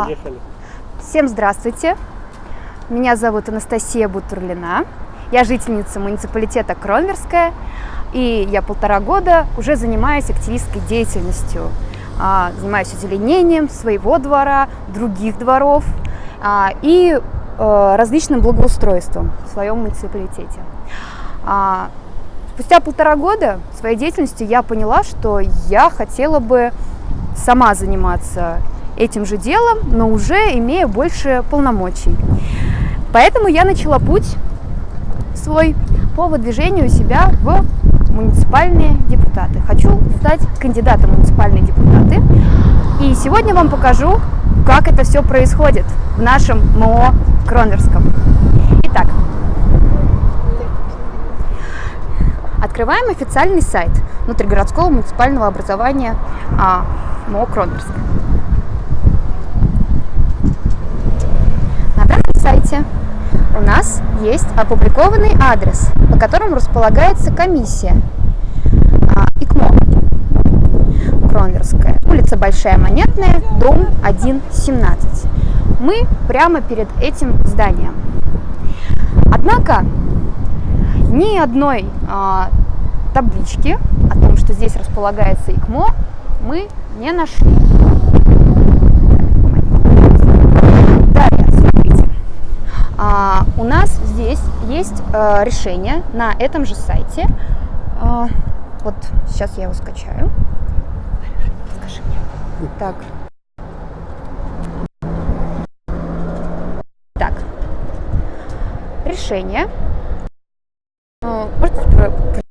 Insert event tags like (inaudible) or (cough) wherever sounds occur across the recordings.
Поехали. Всем здравствуйте. Меня зовут Анастасия Бутурлина. Я жительница муниципалитета Кронверская. И я полтора года уже занимаюсь активистской деятельностью. А, занимаюсь озеленением своего двора, других дворов а, и э, различным благоустройством в своем муниципалитете. А, спустя полтора года своей деятельностью я поняла, что я хотела бы сама заниматься этим же делом, но уже имея больше полномочий. Поэтому я начала путь свой по выдвижению себя в муниципальные депутаты. Хочу стать кандидатом в муниципальные депутаты. И сегодня вам покажу, как это все происходит в нашем МО Кронверском. Итак, открываем официальный сайт внутригородского муниципального образования а, МО Кронверска. Сайте у нас есть опубликованный адрес, по которому располагается комиссия а, ИКМО Кронверская, улица Большая Монетная, дом 117. Мы прямо перед этим зданием. Однако ни одной а, таблички о том, что здесь располагается ИКМО, мы не нашли. А, у нас здесь есть а, решение на этом же сайте. А, вот сейчас я его скачаю. Скажи мне. Так. Так. Решение. Можете? Значит, здесь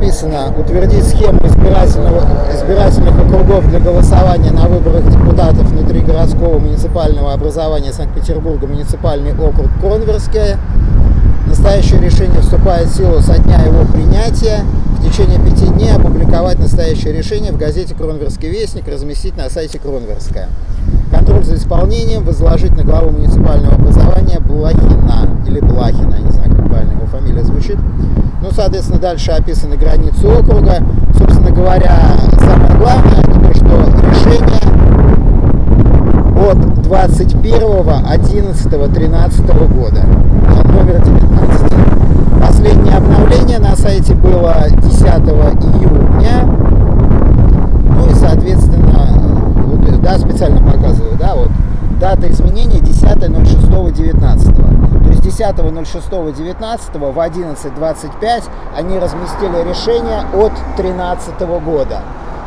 написано утвердить схему избирательных округов для голосования на выборах депутатов внутри городского муниципального образования Санкт-Петербурга, муниципальный округ Кронверская. Настоящее решение вступает в силу со дня его принятия. В течение пяти дней опубликовать настоящее решение в газете «Кронверский вестник», разместить на сайте Кронверская. Контроль за исполнением возложить на главу муниципального образования Блахина, или Блахина, я не знаю, как правильно его фамилия звучит. Ну, соответственно, дальше описаны границы округа. Собственно говоря, самое главное, то, что решение от 21.11.13 года, номер 19. Последнее обновление на сайте было 10 июня. Ну и, соответственно, да, специально показываю, да, вот, дата изменения 10.06.19. 10.06.19 в 11.25 они разместили решение от 2013 года.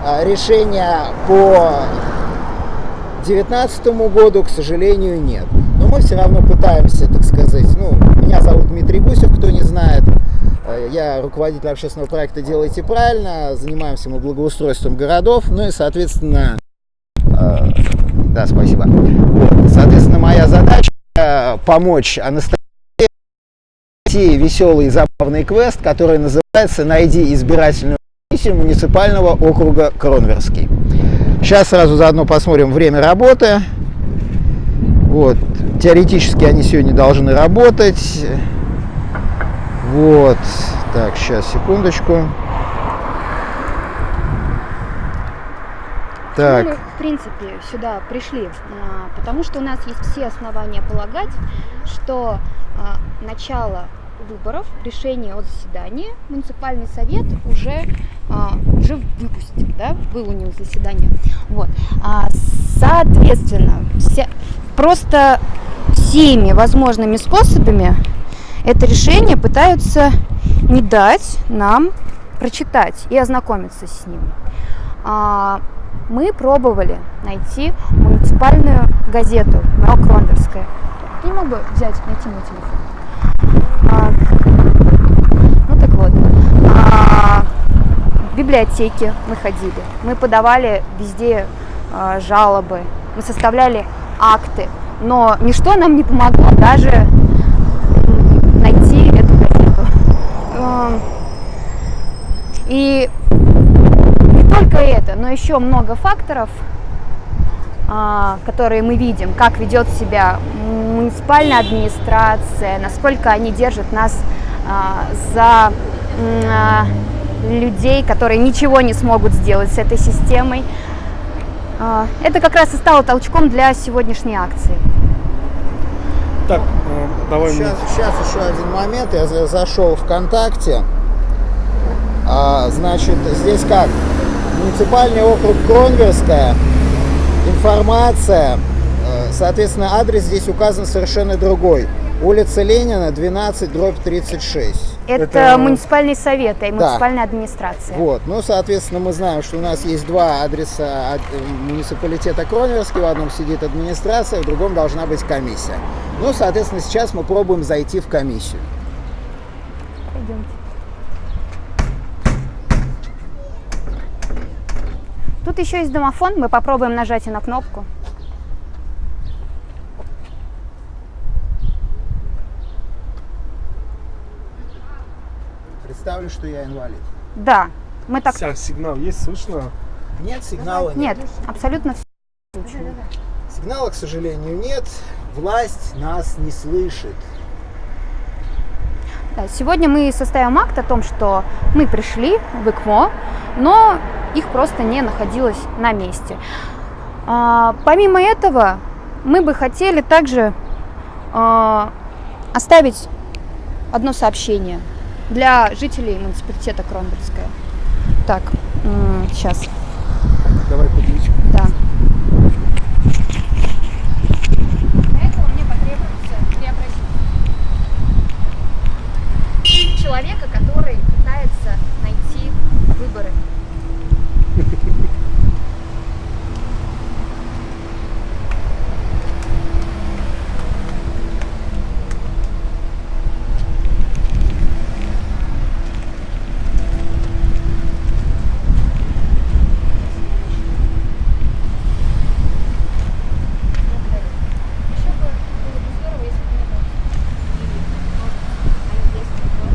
А, решения по 2019 году, к сожалению, нет. Но мы все равно пытаемся, так сказать, ну, меня зовут Дмитрий Гусев, кто не знает, э, я руководитель общественного проекта «Делайте правильно», занимаемся мы благоустройством городов, ну и, соответственно, э, да, спасибо. Соответственно, моя задача э, помочь Анастасии веселый и забавный квест, который называется «Найди избирательную комиссию муниципального округа Кронверский». Сейчас сразу заодно посмотрим время работы. Вот, теоретически они сегодня должны работать. Вот, так, сейчас, секундочку. Так. мы, в принципе, сюда пришли? А, потому что у нас есть все основания полагать, что а, начало выборов, решение о заседании муниципальный совет уже, а, уже выпустил, да, был у него заседание. Вот. Соответственно, вся, просто всеми возможными способами это решение пытаются не дать нам прочитать и ознакомиться с ним. Мы пробовали найти муниципальную газету «Мрок-Рондерская». Ты не бы взять, найти мой телефон? А, ну так вот, а, в библиотеке мы ходили, мы подавали везде а, жалобы, мы составляли акты, но ничто нам не помогло даже найти эту газету. И только это, но еще много факторов, которые мы видим, как ведет себя муниципальная администрация, насколько они держат нас а, за а, людей, которые ничего не смогут сделать с этой системой. А, Это как раз и стало толчком для сегодняшней акции. Так, э, давай мне. Сейчас, сейчас еще один момент. Я за- зашел ВКонтакте. А, значит, здесь как? Муниципальный округ Кронверская. Информация. э, Соответственно, адрес здесь указан совершенно другой. Улица Ленина, 12, дробь 36. Это, Это- муниципальные советы и муниципальная администрация. Вот, ну, соответственно, мы знаем, что у нас есть два адреса от э, муниципалитета Кронверский. В одном сидит администрация, в другом должна быть комиссия. Ну, соответственно, сейчас мы пробуем зайти в комиссию. Пойдемте. Тут еще есть домофон, мы попробуем нажать на кнопку. Представлю, что я инвалид. Да, мы так... Вся сигнал есть, слышно? Нет, сигнала нет. Нет, абсолютно все. Сигнала, к сожалению, нет. Власть нас не слышит. Сегодня мы составим акт о том, что мы пришли в ИКМО, но их просто не находилось на месте. А, помимо этого, мы бы хотели также а, оставить одно сообщение для жителей муниципалитета Кронбургская. Так, сейчас, Давай петличку. да. Для этого мне потребуется три обращения. Человека, который пытается найти выборы. Еще бы было бы здорово, если бы не было. Или, может, они есть, но-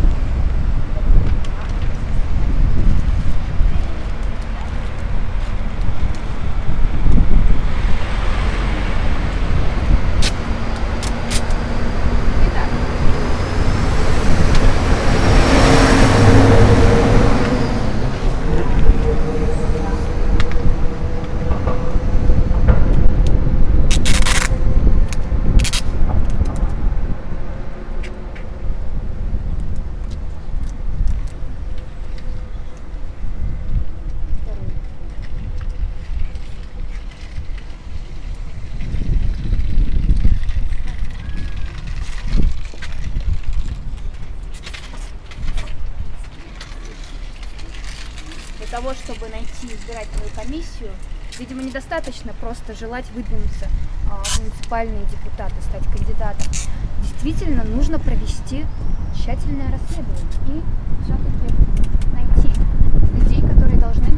Итак, для того, чтобы найти избирательную комиссию, видимо, недостаточно просто желать выдвинуться а, в муниципальные депутаты, стать кандидатом. Действительно, нужно провести тщательное расследование и все-таки найти людей, которые должны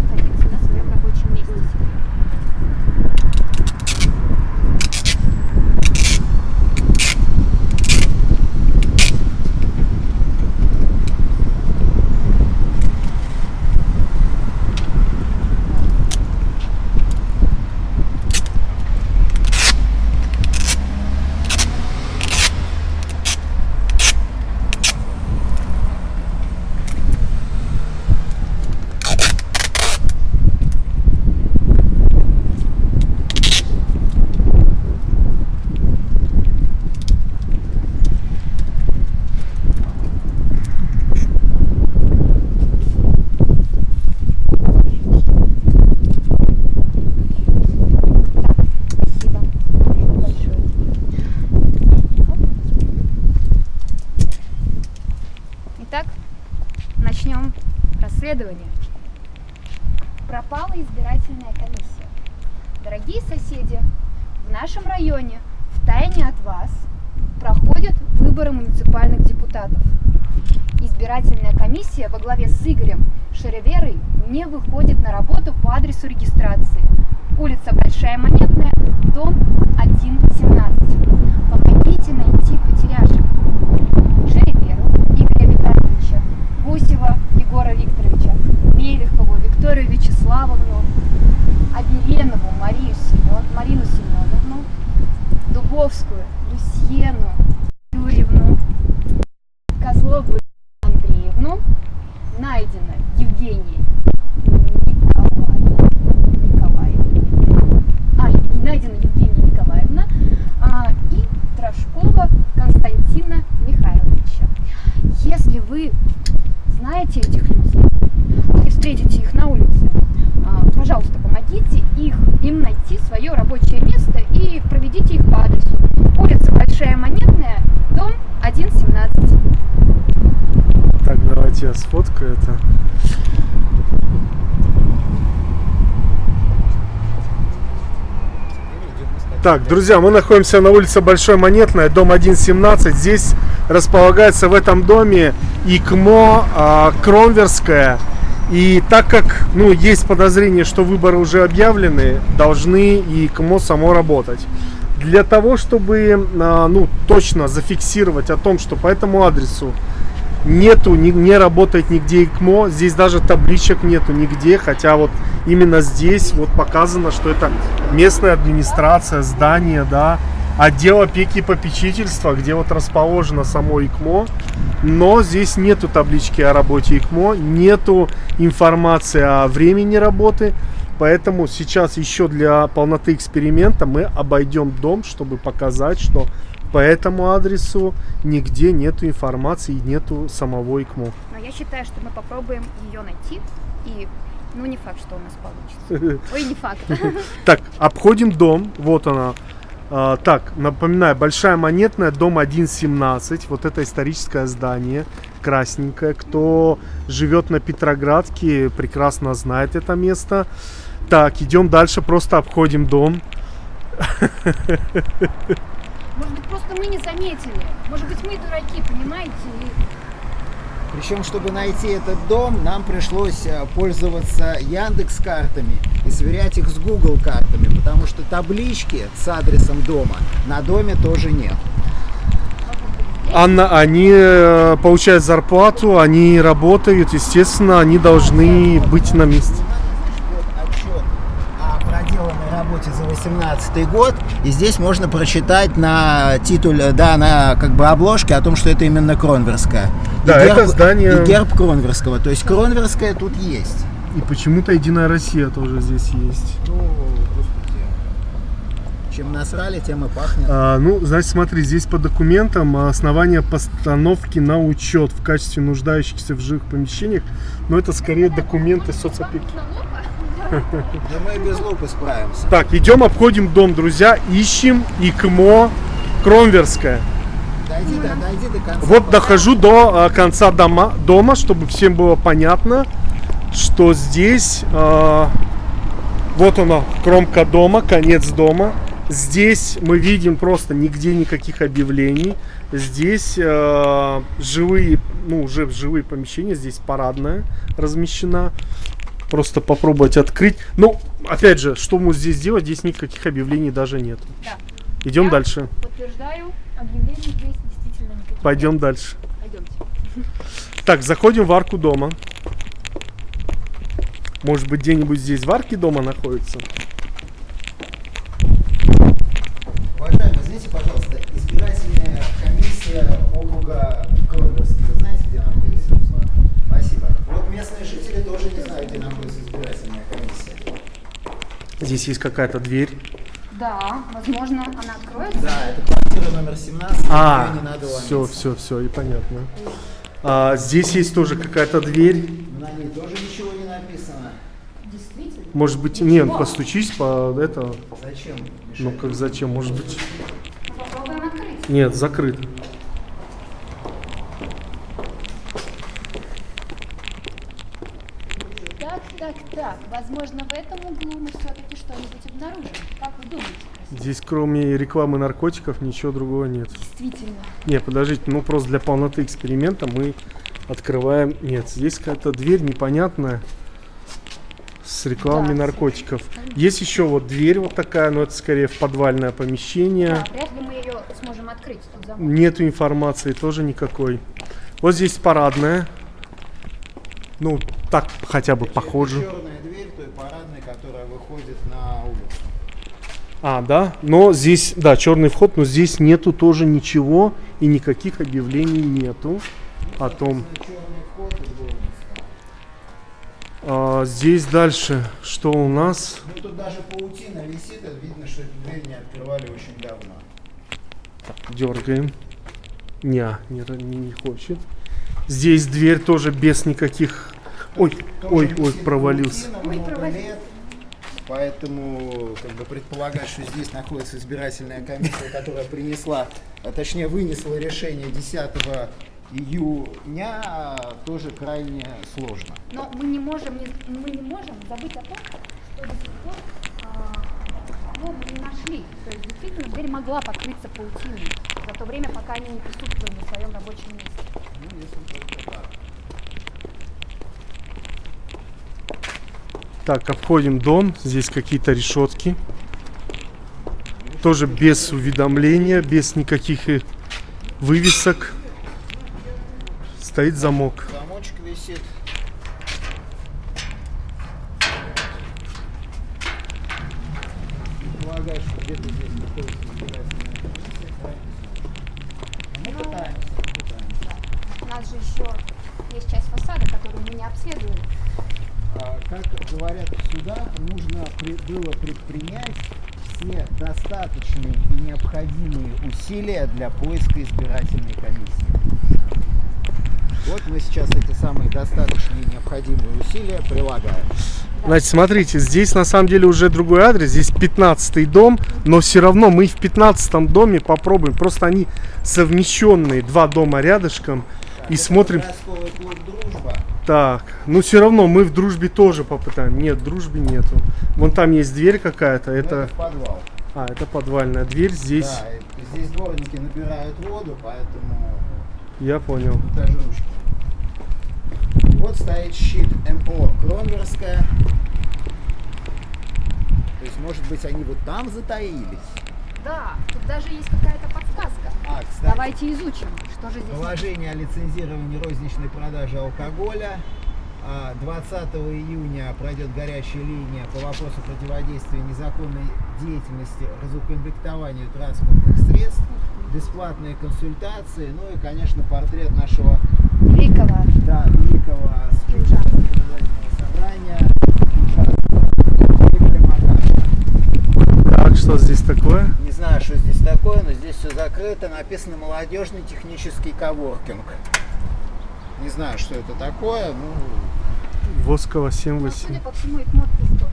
Так, друзья, мы находимся на улице Большой Монетная, дом 117. Здесь располагается в этом доме ИКМО а, Кромверская. И так как ну, есть подозрение, что выборы уже объявлены, должны ИКМО само работать. Для того, чтобы а, ну, точно зафиксировать о том, что по этому адресу нету, не, не работает нигде ИКМО, здесь даже табличек нету нигде, хотя вот именно здесь вот показано, что это местная администрация, здание, да, отдел опеки и попечительства, где вот расположено само ИКМО, но здесь нету таблички о работе ИКМО, нету информации о времени работы, поэтому сейчас еще для полноты эксперимента мы обойдем дом, чтобы показать, что по этому адресу нигде нету информации и нету самого ИКМО. Но я считаю, что мы попробуем ее найти и ну не факт, что у нас получится. (laughs) Ой, не факт. (laughs) Так, обходим дом, вот она. А, так, напоминаю, Большая Монетная, дом 1.17, вот это историческое здание, красненькое. Кто живет на Петроградке, прекрасно знает это место. Так, идем дальше, просто обходим дом. (laughs) Может быть, просто мы не заметили. Может быть, мы дураки, понимаете? Причем, чтобы найти этот дом, нам пришлось э, пользоваться Яндекс картами и сверять их с Google картами, потому что таблички с адресом дома на доме тоже нет. Анна, они э, получают зарплату, они работают, естественно, они должны быть на месте. Вот отчет о проделанной работе за 2018 год. И здесь можно прочитать на титуле, да, на как бы обложке о том, что это именно Кронверская. И Да, это здание- И герб Кронверского. То есть Кронверская тут есть. И почему-то Единая Россия тоже здесь есть. Ну, господи. Чем насрали, тем и пахнет. А, ну, значит, смотри, здесь по документам основание постановки на учет в качестве нуждающихся в жилых помещениях, но это скорее документы соцопеки. Да мы без лупы справимся. Так, идем, обходим дом, друзья, ищем ИКМО Кромверская. Дойди, до, дойди до конца. Вот дохожу до а, конца дома, дома, чтобы всем было понятно, что здесь а, вот она, кромка дома, конец дома. Здесь мы видим просто нигде никаких объявлений. Здесь а, живые, ну уже живые помещения, здесь парадная размещена. Просто попробовать открыть. Ну, опять же, что мы здесь делать? Здесь никаких объявлений даже нет. Да. Идем Я дальше. Подтверждаю, объявлений здесь действительно никаких. Пойдем дальше. Пойдемте. Так, заходим в арку дома. Может быть, где-нибудь здесь в арке дома находится? Уважаемый, извините, пожалуйста, избирательная комиссия округа Кронверский. Вы знаете, где находится? Спасибо. Вот местные жители тоже не знают, где находится избирательная комиссия. Здесь есть какая-то дверь. Да, возможно, она откроется. Да, это квартира номер 17. А, не надо все, ломиться. все, все, и понятно. А, здесь есть тоже какая-то дверь. На ней тоже ничего не написано. Действительно. Может быть, нет, постучись по это. Зачем? Ну как зачем? Может быть. Ну, Попробуем открыть. Нет, закрыт. Так, так. Возможно, в этом углу мы все-таки что-нибудь обнаружим. Как вы думаете? Здесь кроме рекламы наркотиков ничего другого нет. Действительно. Не, подождите, ну просто для полноты эксперимента мы открываем. Нет, здесь какая-то дверь непонятная с рекламой Да, наркотиков. Есть еще вот дверь вот такая, но это скорее в подвальное помещение. Да, вряд ли мы ее сможем открыть. Нету информации тоже никакой. Вот здесь парадная. Ну, так хотя бы похоже. Черная дверь той парадной, которая выходит на улицу. А, да. Но здесь, да, черный вход, но здесь нету тоже ничего и никаких объявлений нету о том. А, здесь дальше, что у нас? Ну тут даже паутина висит, видно, что эту дверь не открывали очень давно. Дергаем. Не, не, не, не хочет. Здесь дверь тоже без никаких. Ой, Тоже ой, ой, провалился. Ой, провалился. Поэтому как бы предполагать, что здесь находится избирательная комиссия, которая принесла, а точнее вынесла решение 10 июня, тоже крайне сложно. Но мы не можем, не- мы не можем забыть о том, что до сих пор а, ну, мы не нашли. То есть действительно дверь могла покрыться паутиной за то время, пока они не присутствовали на своем рабочем месте. Ну, если только так. Так, обходим дом. Здесь какие-то решетки. Тоже без уведомления, без никаких э, вывесок. Стоит замок. Замочек висит. Предполагаю, что где-то здесь находится избирательная комиссия, правильно? Мы пытаемся, пытаемся. У нас же еще есть часть фасада, которую мы не обследовали. А, Как говорят в судах, нужно было предпринять все достаточные и необходимые усилия для поиска избирательной комиссии. Вот мы сейчас эти самые достаточные и необходимые усилия прилагаем. Значит, смотрите, здесь на самом деле уже другой адрес. Здесь 15 дом, но все равно мы в 15 доме попробуем. Просто они совмещенные, два дома рядышком. И Это смотрим. «Дружба». Так, ну все равно мы в дружбе тоже попытаем. Нет, в дружбе нету. Вон там есть дверь какая-то. Ну, Это. подвал. А, это подвальная дверь. Здесь. Да, здесь дворники набирают воду, поэтому Я понял. ручки. Вот стоит щит МО Кронверская. То есть, может быть, они вот там затаились. Да, тут даже есть какая-то подсказка. А, кстати, Давайте изучим, что же здесь. положение о лицензировании розничной продажи алкоголя. А, 20 июня пройдет горячая линия по вопросу противодействия незаконной деятельности, разукомплектованию транспортных средств, бесплатные консультации, ну и, конечно, портрет нашего Великого. да, великого спикера собрания ужасного Игоря Макарова. Так, что здесь такое? Не знаю, что здесь такое, но здесь все закрыто. Написано молодежный технический коворкинг. Не знаю, что это такое. Ну, Воскова Ну, 78. судя по всему, их мод пустой.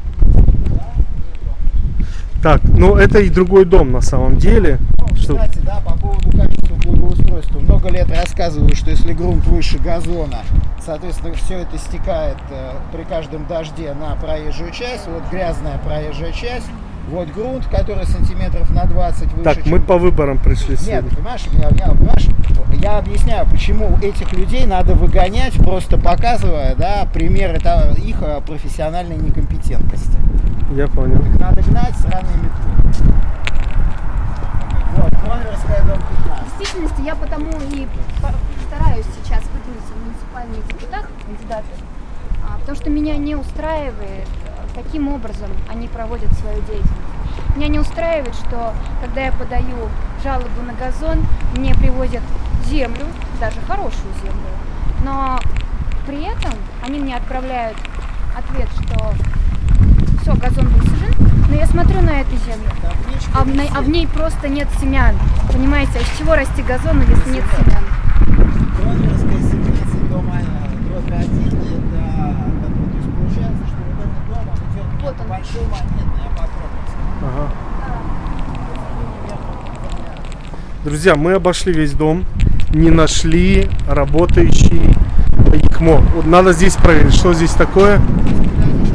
Так, ну это и другой дом на самом деле. ну, Что- кстати, да, по поводу качества благоустройства. Много лет рассказываю, что если грунт выше газона, соответственно, все это стекает э, при каждом дожде на проезжую часть. Вот грязная проезжая часть. Вот грунт, который сантиметров на 20 выше. Так, мы чем- по выборам пришли Нет, сегодня. понимаешь, я, я, понимаешь, я объясняю, почему этих людей надо выгонять, просто показывая, да, примеры та- их э, профессиональной некомпетентности. Я понял. Их надо гнать сраной метлой. Вот, Кронверская, дом 15. В действительности я потому и стараюсь сейчас выдвинуться в муниципальные депутаты, кандидаты, а, потому что меня не устраивает, каким образом они проводят свою деятельность. Меня не устраивает, что когда я подаю жалобу на газон, мне привозят землю, даже хорошую землю, но при этом они мне отправляют ответ, что все, газон высажен, но я смотрю на эту землю, а в, ней- а в ней просто нет семян. Понимаете, а из чего расти газон, если нет семян? Кронверская 17, дом э, дробь 1, это, как бы, то есть получается, что вот этот дом, он идет Вот он. Большой монетный, покровский. Ага. Друзья, мы обошли весь дом, не нашли работающий ИКМО. Вот надо здесь проверить, что здесь такое.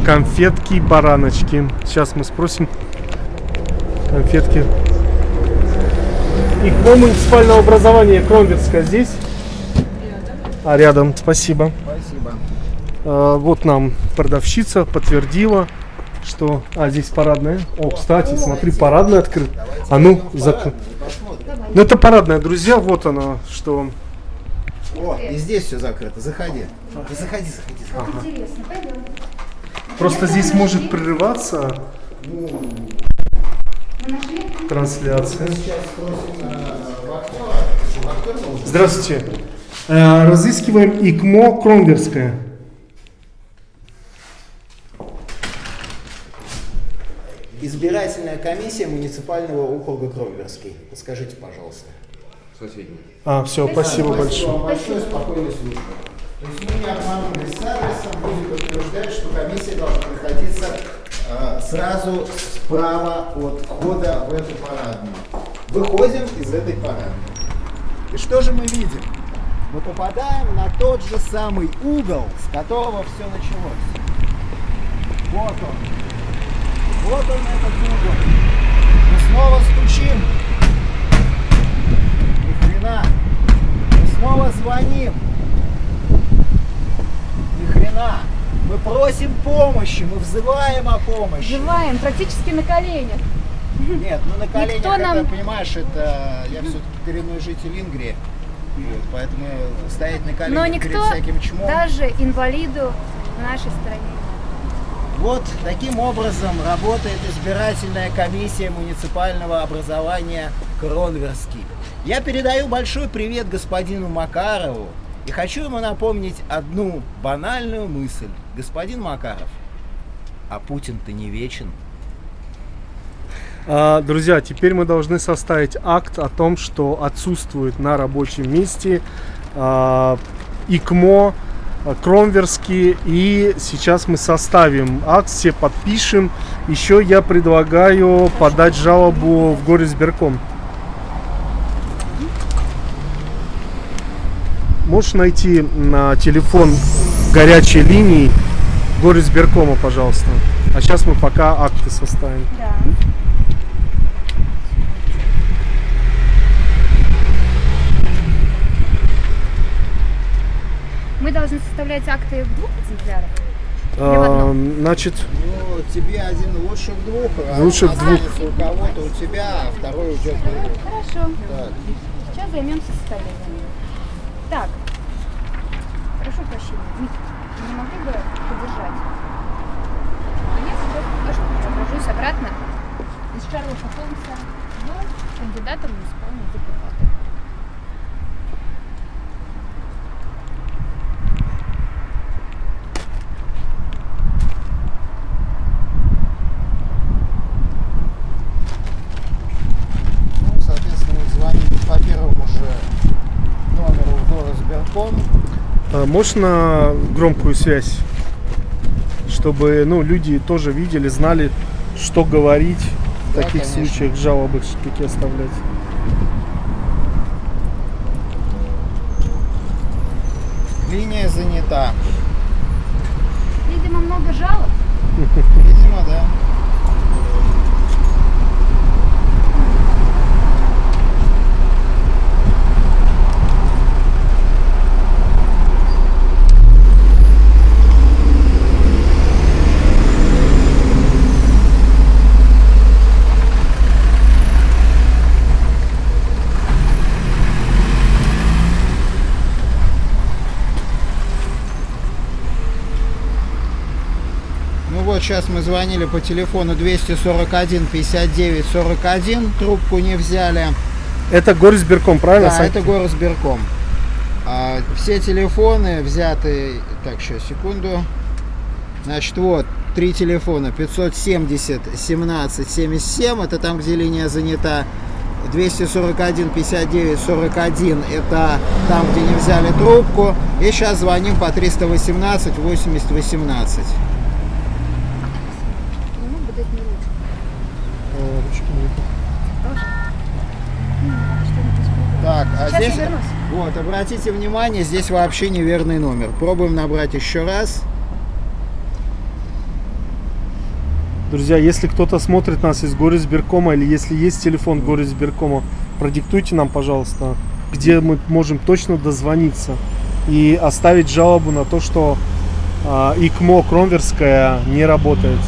Конфетки, бараночки. Сейчас мы спросим. Конфетки. ИКМО муниципального образования Кромверская здесь? А, рядом, спасибо. Спасибо. А, вот нам продавщица подтвердила, что... А, здесь парадная. О, кстати, смотри, парадная открыта. А ну, зак... Ну, это парадная, друзья, вот она, что... О, и здесь все закрыто. Заходи. Заходи, заходи. заходи. Интересно, пойдем. Просто здесь может прерываться трансляция. Э. Здравствуйте. Э, Разыскиваем ИКМО Кромверская. Избирательная комиссия муниципального округа Кровверский. Подскажите, пожалуйста. Соседний. А, все, спасибо вам большое. большое, спокойной службы. То есть мы не обманулись с адресом, будем утверждать, что комиссия должна находиться э, сразу справа от входа в эту парадную. Выходим из этой парадной. И что же мы видим? Мы попадаем на тот же самый угол, с которого все началось. Вот он. Вот он этот угол. Мы снова стучим. Ни хрена. Мы снова звоним. Ни хрена. Мы просим помощи, мы взываем о помощи. Живаем практически на коленях. Нет, ну на коленях, Никто это, нам- понимаешь, это я все-таки коренной житель Ингрии. Вот, поэтому стоять на коленях Но перед никто, всяким чмом. даже инвалиду в нашей стране. Вот таким образом работает избирательная комиссия муниципального образования Кронверский. Я передаю большой привет господину Макарову и хочу ему напомнить одну банальную мысль. Господин Макаров, а Путин-то не вечен. А, Друзья, теперь мы должны составить акт о том, что отсутствует на рабочем месте а, ИКМО, а, Кромверский. И сейчас мы составим акт, все подпишем. Еще я предлагаю подать жалобу в горисберком. Можешь найти на телефон горячей линии горисберкома, пожалуйста. А сейчас мы пока акты составим. Да. Мы должны составлять акты в двух экземплярах. А? Значит, Ну, тебе один лучше в двух, а Лучше в двух. у кого-то у тебя, а второй уйдет в другой. Хорошо. Так. Сейчас займемся составлением. Так. Прошу прощения. Митя, не могли бы подержать? Я сейчас покажу, преображусь обратно из Шерлока Холмса в кандидата в муниципальные депутаты. Ну, соответственно, мы звоним по первому же номеру в горосберком. На громкую связь, чтобы ну, люди тоже видели, знали, что говорить в Да, таких конечно. случаях, жалобы какие оставлять. Линия занята. Видимо, много жалоб. Видимо, да. Ну вот сейчас мы звонили по телефону 241 59 41, трубку не взяли. Это горисберком, правильно? Да, Санкт- это горосберком. А, все телефоны взяты... Так, сейчас, секунду. Значит, вот, три телефона. 570 17 77, это там, где линия занята. 241 59 41, это там, где не взяли трубку. И сейчас звоним по 318 80 18. Не мог бы дать мне ручку? Э, ручки нет. Тоже? Ну, надо что-нибудь испробовать. Так, а Сейчас здесь... я вернусь. Вот, обратите внимание, здесь вообще неверный номер. Пробуем набрать еще раз. Друзья, если кто-то смотрит нас из горисберкома или если есть телефон горисберкома, продиктуйте нам, пожалуйста, где мы можем точно дозвониться и оставить жалобу на то, что а, ИКМО Кромверская не работает.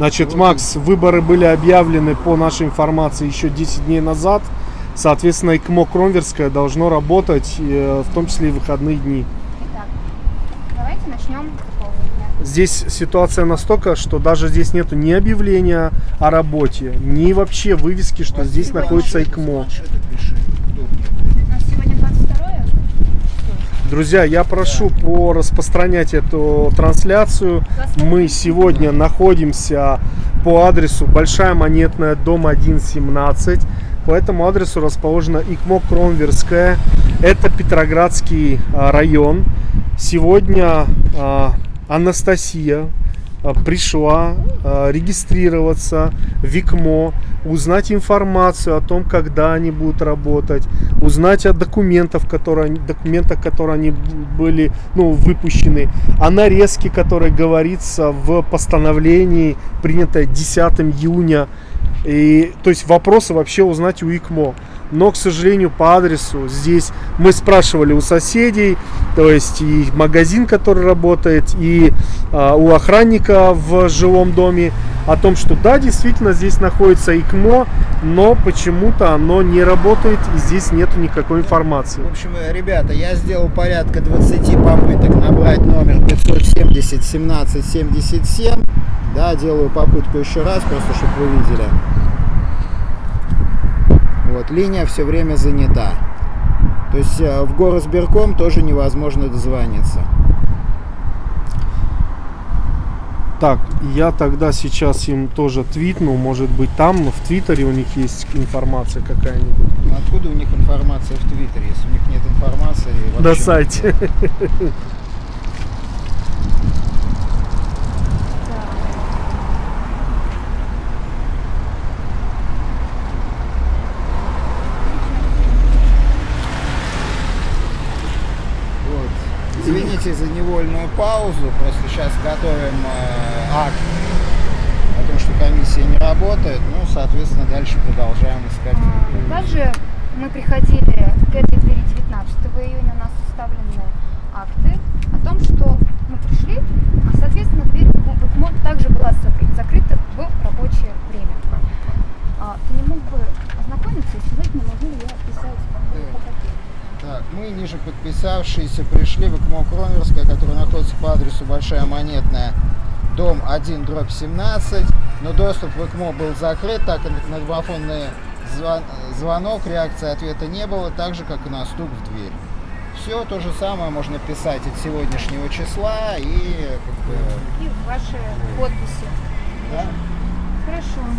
Значит, Макс, выборы были объявлены по нашей информации еще 10 дней назад. Соответственно, ИКМО Кромверская должно работать, э, в том числе и в выходные дни. Итак, давайте начнем. Здесь ситуация настолько, что даже здесь нету ни объявления о работе, ни вообще вывески, что здесь находится ИКМО. Друзья, я прошу по распространять эту трансляцию. Мы сегодня находимся по адресу Большая Монетная, дом 117. По этому адресу расположена ИКМО Кронверская. Это Петроградский а, район. Сегодня а, Анастасия пришла а, регистрироваться в ИКМО, узнать информацию о том, когда они будут работать, узнать о документах, которые, документах, которые они были ну, выпущены, о нарезке, которая говорится в постановлении, принятое 10 июня. И, то есть вопросы вообще узнать у ИКМО. Но, к сожалению, по адресу здесь мы спрашивали у соседей, то есть и магазин, который работает, и а, у охранника в жилом доме о том, что да, действительно здесь находится ИКМО, но почему-то оно не работает и здесь нету никакой информации. В общем, э, ребята, я сделал порядка 20 попыток набрать номер 570 17 77. Да, делаю попытку еще раз, просто чтобы вы видели. Вот, линия все время занята. То есть э, в горосберком тоже невозможно дозвониться. Так, я тогда сейчас им тоже твитну, может быть там в Твиттере у них есть информация какая-нибудь. Откуда у них информация в Твиттере, если у них нет информации? На сайте. Вот. Извините за невольную паузу, просто сейчас готовим э, акт о том, что комиссия не работает, ну, соответственно, дальше продолжаем искать. А, Также мы приходили к этой двери 19 июня, у нас составлены акты о том, что мы пришли, а, соответственно, дверь в также была закрыта, в рабочее время. А, Ты не мог бы ознакомиться и сказать мне, могу я Так, мы, ниже подписавшиеся, пришли в ИКМО Кронверская, которая находится по адресу Большая Монетная, дом 1, дробь 17, но доступ в ИКМО был закрыт, так как на домофонный звон- звонок, реакции ответа не было, так же, как и на стук в дверь. Все то же самое можно писать от сегодняшнего числа и как бы, и ваши подписи. да, Хорошо.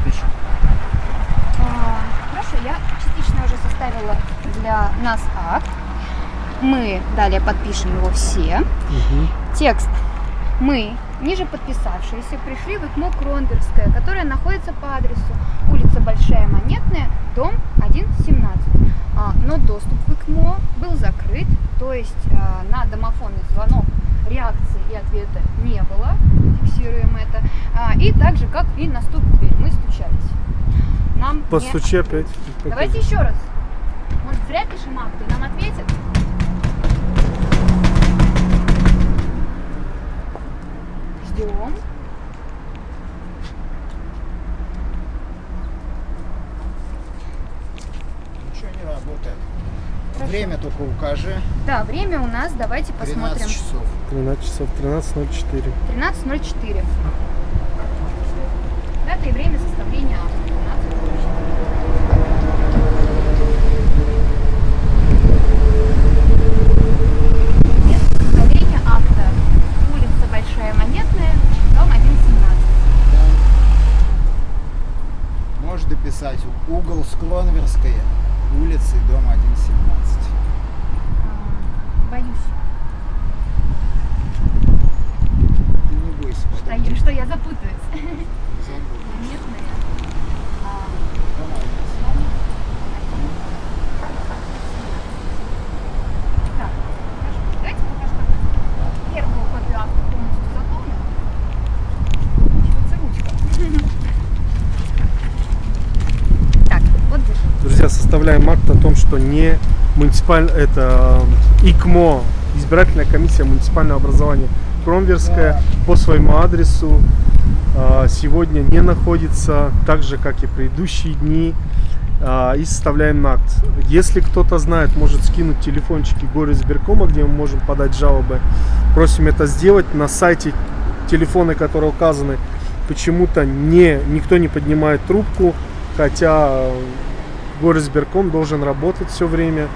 Напишет. А, Хорошо, я частично уже составила для нас акт. Мы далее подпишем его все. Текст. Мы, ниже подписавшиеся, пришли в ИКМО Кронверская, которая находится по адресу улица Большая Монетная, дом 117. А, но доступ в ИКМО был закрыт, то есть а, на домофонный звонок реакции и ответа не было, фиксируем это. А, и так же, как и на стук в дверь, мы стучались. Нам не Постучи опять. Давайте еще раз. Может, зря пишем акты, нам ответят? Ждем. Ничего не работает. Хорошо. Время только укажи. Да, время у нас, давайте 13 посмотрим. часов. 13 часов 13.04. 13.04. Дата и время составления акта. 13.04. Место составления акта. Улица Большая Монетная, дом 117. Да. Можешь дописать угол Скронверская, улицы, дом 117. А, Боюсь, Ты не бойся, что я, что я запутаюсь. (laughs) забудешь. Монетная. А, Дом 117. Так, хорошо. Давайте пока что первую копию акта полностью заполним. Заканчивается ручка. Так, вот держи. Друзья, составляем акт о том, что не муниципальное, это э, ИКМО, избирательная комиссия муниципального образования Кромверская по своему адресу э, сегодня не находится, так же как и предыдущие дни, э, и составляем акт. Если кто-то знает, может скинуть телефончики горы избиркома, где мы можем подать жалобы. Просим это сделать на сайте телефоны, которые указаны, почему-то не, никто не поднимает трубку, хотя горосберком должен работать все время.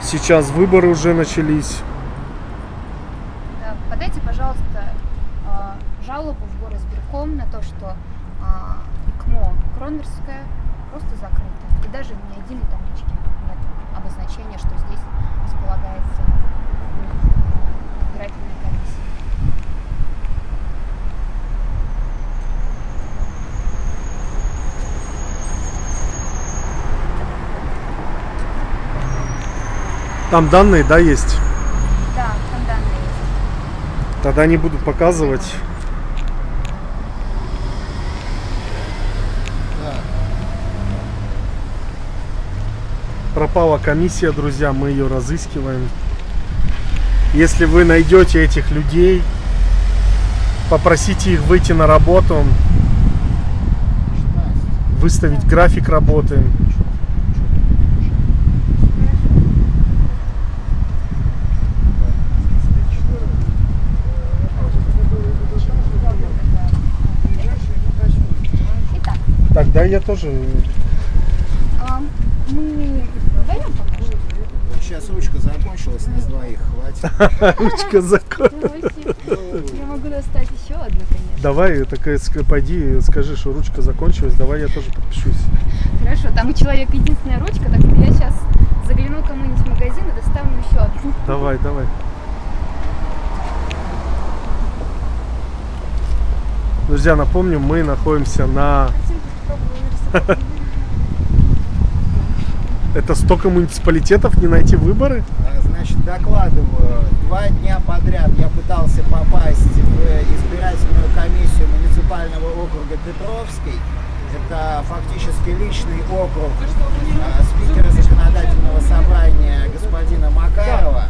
Сейчас выборы уже начались. Да, подайте, пожалуйста, а, жалобу в горосберком на то, что а, ИКМО Кронверская просто закрыто. И даже ни единой таблички нет обозначения, что здесь располагается избирательная комиссия. Там данные, да, есть? Да, там данные есть. Тогда не буду показывать. Пропала комиссия, друзья, мы ее разыскиваем. Если вы найдете этих людей, попросите их выйти на работу, выставить график работы. Тогда я тоже. а, мы вдвоем. Сейчас ручка закончилась, нас двоих хватит. (laughs) Ручка закон. Я могу достать еще одну, конечно. Давай, такая, ск- пойди, скажи, что ручка закончилась, давай я тоже подпишусь. Хорошо, там у человека единственная ручка, так что я сейчас загляну кому-нибудь в магазин и достану еще одну. Давай, давай. Друзья, напомню, мы находимся на... (laughs) Это столько муниципалитетов, не найти выборы? А, Значит, докладываю. Два дня подряд я пытался попасть в избирательную комиссию муниципального округа Петровский. Это фактически личный округ а, спикера законодательного собрания господина Макарова,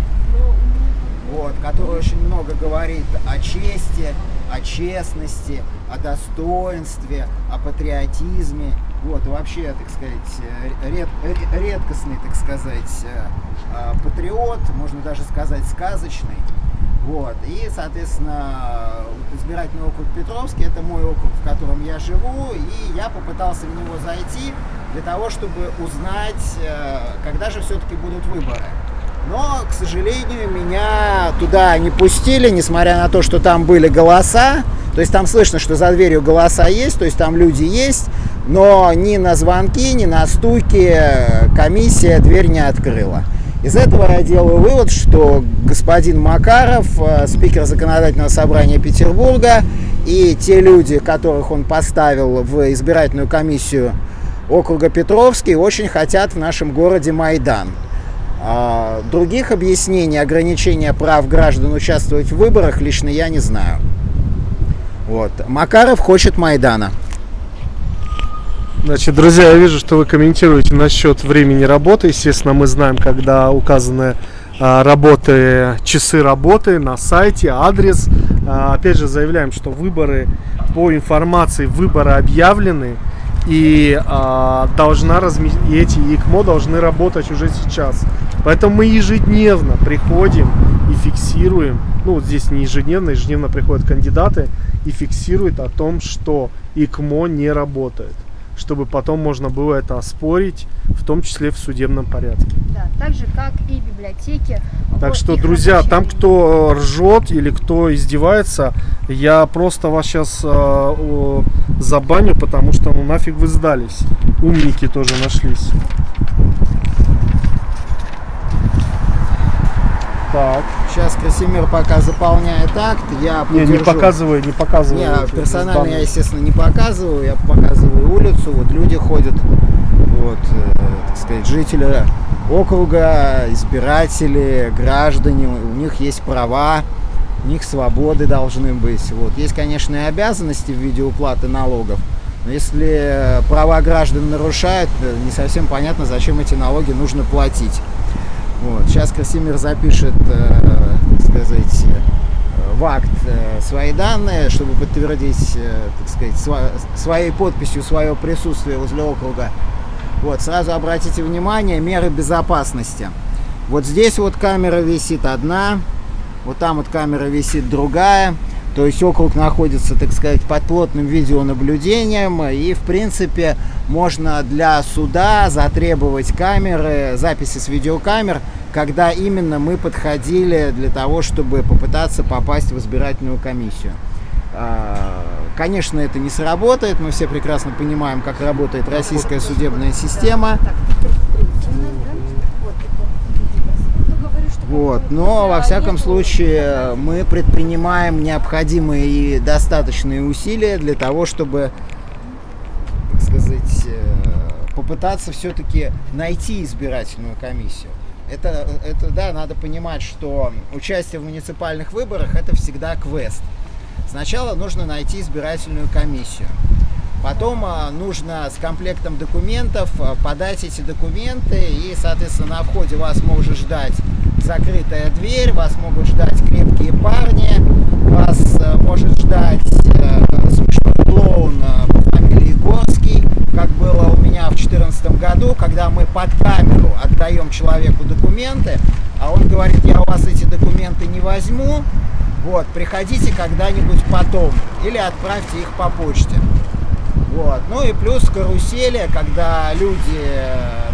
вот, который очень много говорит о чести, о честности, о достоинстве, о патриотизме. Вот, вообще, так сказать, э, ред- ре- редкостный, так сказать, э, э, патриот, можно даже сказать, сказочный. Вот. И, соответственно, избирательный округ Петровский, это мой округ, в котором я живу, и я попытался в него зайти для того, чтобы узнать, э, когда же все-таки будут выборы. Но, к сожалению, меня туда не пустили, несмотря на то, что там были голоса. То есть там слышно, что за дверью голоса есть, то есть там люди есть, но ни на звонки, ни на стуки комиссия дверь не открыла. Из этого я делаю вывод, что господин Макаров, э, спикер законодательного собрания Петербурга, и те люди, которых он поставил в избирательную комиссию округа Петровский, очень хотят в нашем городе Майдан. А, Других объяснений ограничения прав граждан участвовать в выборах лично я не знаю. Вот. Макаров хочет Майдана. Значит, друзья, я вижу, что вы комментируете насчет времени работы. Естественно, мы знаем, когда указаны а, работы, часы работы на сайте, адрес. А, Опять же, заявляем, что выборы по информации выборы объявлены и а, должна разме... и эти ИКМО должны работать уже сейчас. Поэтому мы ежедневно приходим и фиксируем, ну вот здесь не ежедневно, ежедневно приходят кандидаты и фиксируют о том, что ИКМО не работает, чтобы потом можно было это оспорить, в том числе в судебном порядке. Да, так же, как и библиотеки. Так что, друзья, там рабочее кто ржет или кто издевается, я просто вас сейчас забаню, потому что ну нафиг вы сдались. Умники тоже нашлись. Так. Сейчас Красимир пока заполняет акт, я Не, не подержу. показывай, не показывай. Не, персонально я, естественно, не показываю, я показываю улицу, вот люди ходят, вот, э, так сказать, жители округа, избиратели, граждане, у них есть права, у них свободы должны быть, вот. Есть, конечно, и обязанности в виде уплаты налогов, но если права граждан нарушают, э, не совсем понятно, зачем эти налоги нужно платить. Вот. Сейчас Красимир запишет, э, так сказать, э, в акт э, свои данные, чтобы подтвердить, э, так сказать, своей подписью свое присутствие возле округа. Вот, сразу обратите внимание, меры безопасности. Вот здесь вот камера висит одна, вот там вот камера висит другая. То есть округ находится, так сказать, под плотным видеонаблюдением. И, в принципе, можно для суда затребовать камеры, записи с видеокамер, когда именно мы подходили для того, чтобы попытаться попасть в избирательную комиссию. А, Конечно, это не сработает, мы все прекрасно понимаем, как работает российская судебная система. Вот. Но, во всяком случае, мы предпринимаем необходимые и достаточные усилия для того, чтобы, так сказать, э, попытаться все-таки найти избирательную комиссию. Это, это, да, надо понимать, что участие в муниципальных выборах это всегда квест. Сначала нужно найти избирательную комиссию. Потом а, нужно с комплектом документов а, подать эти документы, и, соответственно, на входе вас может ждать закрытая дверь, вас могут ждать крепкие парни, вас а, может ждать а, смешной клоун по фамилии Горский, как было у меня в 2014 году, когда мы под камеру отдаем человеку документы, а он говорит, я у вас эти документы не возьму, вот, приходите когда-нибудь потом или отправьте их по почте. Вот. Ну и плюс карусели, когда люди, э,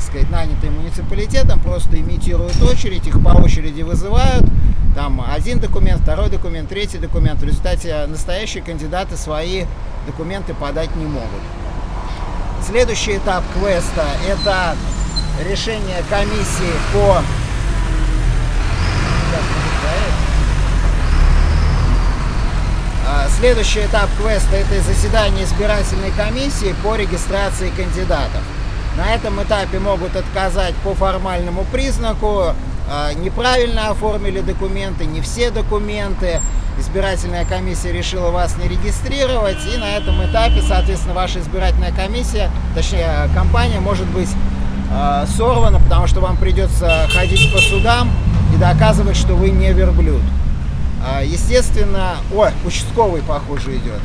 так сказать, нанятые муниципалитетом, просто имитируют очередь, их по очереди вызывают. Там один документ, второй документ, третий документ. В результате настоящие кандидаты свои документы подать не могут. Следующий этап квеста – это решение комиссии по... А, Следующий этап квеста – это заседание избирательной комиссии по регистрации кандидатов. На этом этапе могут отказать по формальному признаку, а, неправильно оформили документы, не все документы, избирательная комиссия решила вас не регистрировать, и на этом этапе, соответственно, ваша избирательная комиссия, точнее, компания может быть а, сорвана, потому что вам придется ходить по судам и доказывать, что вы не верблюд. А, Естественно, ой, участковый, похоже, идет.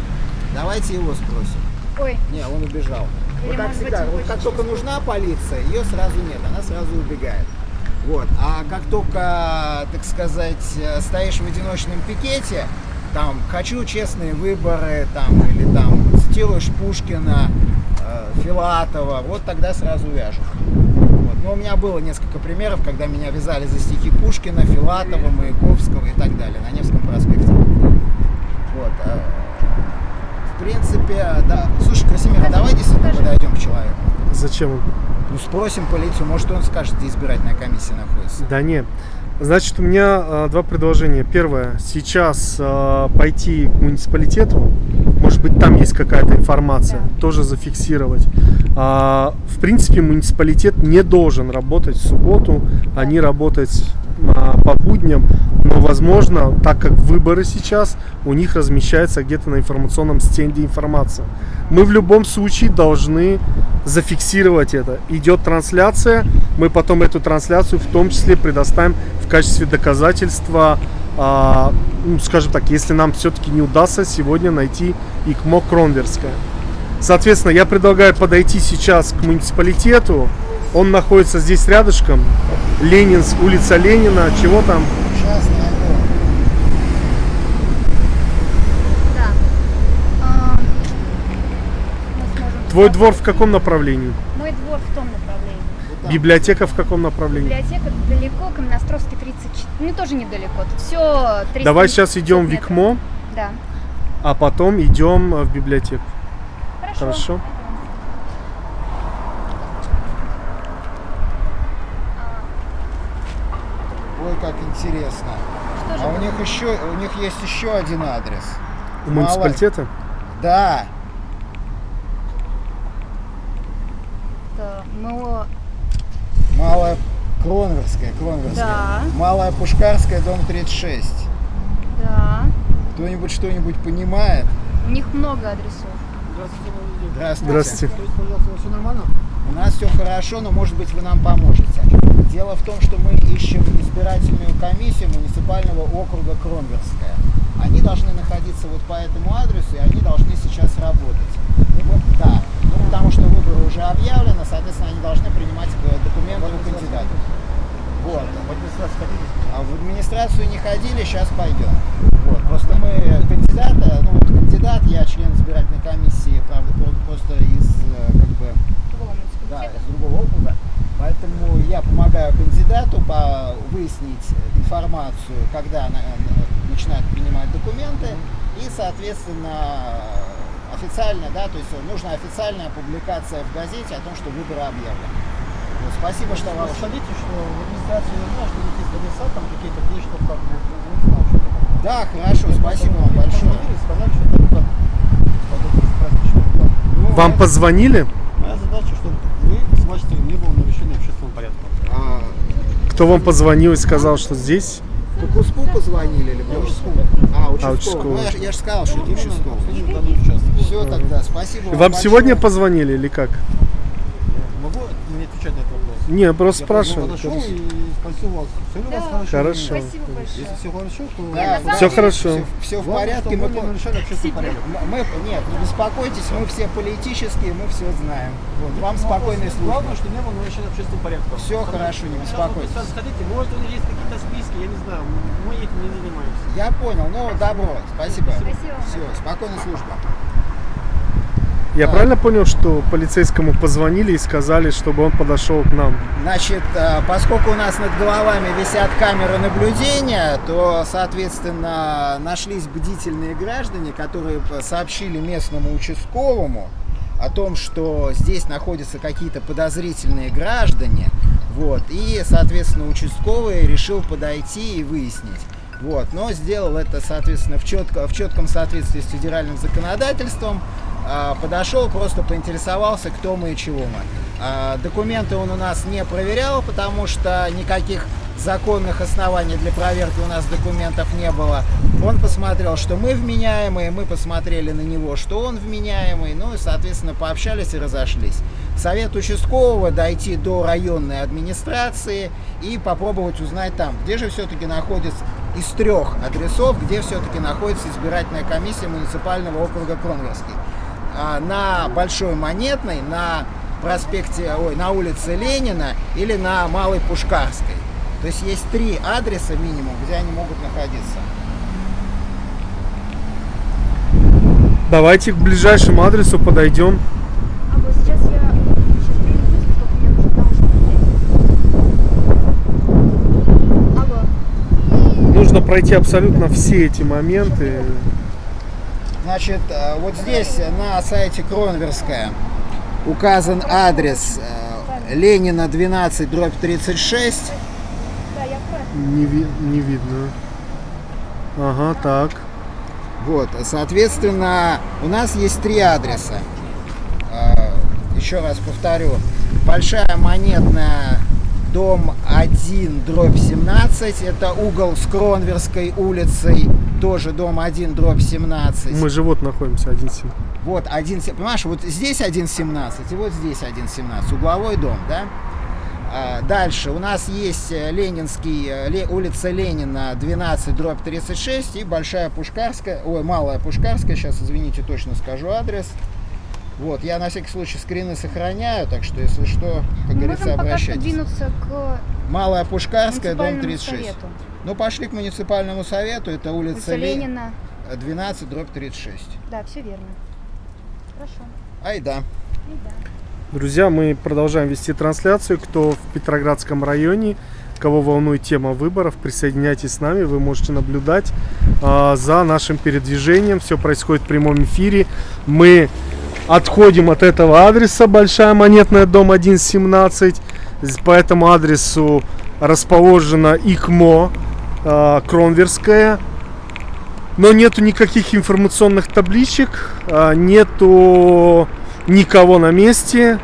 Давайте его спросим. Ой, Не, он убежал. Вот так всегда, вот как только нужна полиция, ее сразу нет, она сразу убегает. Вот. А как только, так сказать, стоишь в одиночном пикете, там, хочу честные выборы, там, или там, цитируешь Пушкина, э, Филатова, вот тогда сразу вяжут. Вот. Но у меня было несколько примеров, когда меня вязали за стихи Пушкина, Филатова, Маяковского и так далее на Невском проспекте. Вот. В принципе, да. Слушай, Красимир, а давай действительно подойдем к человеку. Зачем? Ну, спросим полицию, может, он скажет, где избирательная комиссия находится. Да не. Значит, у меня э, два предложения. Первое, сейчас э, пойти к муниципалитету, может быть, там есть какая-то информация, тоже зафиксировать. А, в принципе, муниципалитет не должен работать в субботу, они работают по будням, но, возможно, так как выборы сейчас, у них размещается где-то на информационном стенде информация. Мы в любом случае должны зафиксировать это. Идет трансляция, мы потом эту трансляцию в том числе предоставим в качестве доказательства, а, ну, скажем так, если нам все-таки не удастся сегодня найти ИКМО Кронверское. Соответственно, я предлагаю подойти сейчас к муниципалитету. Он находится здесь рядышком. Ленинск, улица Ленина. Чего там? Сейчас да. А, Твой двор в каком направлении? Мой двор в том направлении. Вот. Библиотека в каком направлении? Библиотека далеко, Каменостровский 34. Ну, тоже недалеко. Тут все 300 Давай сейчас идем в. ИКМО, Да. а потом идем в библиотеку. Хорошо. Хорошо. Ой, как интересно. Что же А у них еще, у них есть еще один адрес. У Мало- муниципалитета? Да. это МО... Малая Кронверская, Кронверская. Да. Малая Пушкарская, дом 36. Да. Кто-нибудь что-нибудь понимает? У них много адресов. Здравствуйте. Здравствуйте. все нормально? У нас все хорошо, но может быть вы нам поможете. Дело в том, что мы ищем избирательную комиссию муниципального округа Кронверская. Они должны находиться вот по этому адресу, и они должны сейчас работать. Ну, вот, да, ну, потому что выборы уже объявлены, соответственно, они должны принимать э, документы у кандидатов. Вот. А в администрацию не ходили, сейчас пойдем. Вот. Просто мы кандидата, ну вот кандидат, я член избирательной комиссии, правда, про- просто из э, как бы Другого да, из другого округа. Поэтому я помогаю кандидату по выяснить информацию, когда на- на- начинают принимать документы. И, соответственно, официально, да, то есть нужна официальная публикация в газете о том, что выборы объявлены. Вот, спасибо, что вам... Скажите, что в администрации не знаю, что какие-то адреса, там какие-то где что как бы, ну. Да, хорошо, спасибо вам большое. сказали, что это. Ну, Вам позвонили? Моя задача, чтобы вы с стороны не было нарушения общественного порядка. а, Кто вам позвонил и сказал, что здесь? По Куску позвонили или Я по- участковый. А, участковый. участковый. Ну, я, ж- я же сказал, что это участковый. Все тогда, спасибо вам Вам большое. сегодня позвонили или как? Могу мне отвечать на этот вопрос? Не, просто Я спрашиваю. подошел и спросил вас, все ли у вас хорошо? Хорошо. Спасибо большое. Если все хорошо, то... Да, Все хорошо. Все, в Главное, порядке. Мы, нарушали общественный порядок. мы, нет, не беспокойтесь, мы все политические, мы все знаем. Вот, вам Ну, спокойной службы. Главное, что не было нарушения общественного порядка. Всё хорошо, не беспокойтесь. сходите, может у них есть какие-то списки, я не знаю, мы этим не занимаемся. Я понял, ну добро, спасибо. Спасибо. Все, спокойной службы. Я правильно понял, что полицейскому позвонили и сказали, чтобы он подошел к нам? Значит, э, поскольку у нас над головами висят камеры наблюдения, то, соответственно, нашлись бдительные граждане, которые сообщили местному участковому о том, что здесь находятся какие-то подозрительные граждане. Вот, и, соответственно, участковый решил подойти и выяснить. Вот, но сделал это, соответственно, в, четко, в четком соответствии с федеральным законодательством. А, Подошел, просто поинтересовался, кто мы и чего мы. А, Документы он у нас не проверял, потому что никаких законных оснований для проверки у нас документов не было. Он посмотрел, что мы вменяемые, мы посмотрели на него, что он вменяемый, ну и, соответственно, пообщались и разошлись. Совет участкового дойти до районной администрации и попробовать узнать там, где же все-таки находится из трех адресов, где все-таки находится избирательная комиссия муниципального округа Кронверский. А, На Большой Монетной, на проспекте, ой, на улице Ленина или на Малой Пушкарской. То есть есть три адреса минимум, где они могут находиться. Давайте к ближайшему адресу подойдем. А вот сейчас я сейчас приеду, только мне нужно там что-то Алло. Нужно пройти абсолютно все эти моменты. Значит, э, вот здесь на сайте Кронверская указан адрес э, Ленина 12 дробь 36. Да, я правильно. Не, ви- не видно. Ага, так. Вот, соответственно, у нас есть три адреса. Э, Еще раз повторю. Большая монетная, дом 1, дробь 17. Это угол с Кронверской улицей. Тоже дом 1, дробь 17. Мы же вот находимся, один сим. Вот 1, понимаешь, вот здесь 1.17 и вот здесь 1.17, угловой дом, да? А, Дальше у нас есть э, Ленинский, э, улица Ленина 12, дробь 36 и Большая Пушкарская, ой, Малая Пушкарская, сейчас, извините, точно скажу адрес. Вот, я на всякий случай скрины сохраняю, так что, если что, как Мы говорится, можем пока что обращайтесь. двинуться к Малая Пушкарская, дом муниципальному 36. совету. Ну, пошли к муниципальному совету, это улица, Улица Ле- Ленина. 12, дробь 36. Да, все верно. Хорошо. Айда. И да. Друзья, мы продолжаем вести трансляцию. Кто в Петроградском районе, кого волнует тема выборов, присоединяйтесь с нами. Вы можете наблюдать а, за нашим передвижением. Все происходит в прямом эфире. Мы отходим от этого адреса. Большая монетная, дом 117. З- По этому адресу расположена ИКМО а, Кронверская. Но нету никаких информационных табличек, а, нету никого на месте,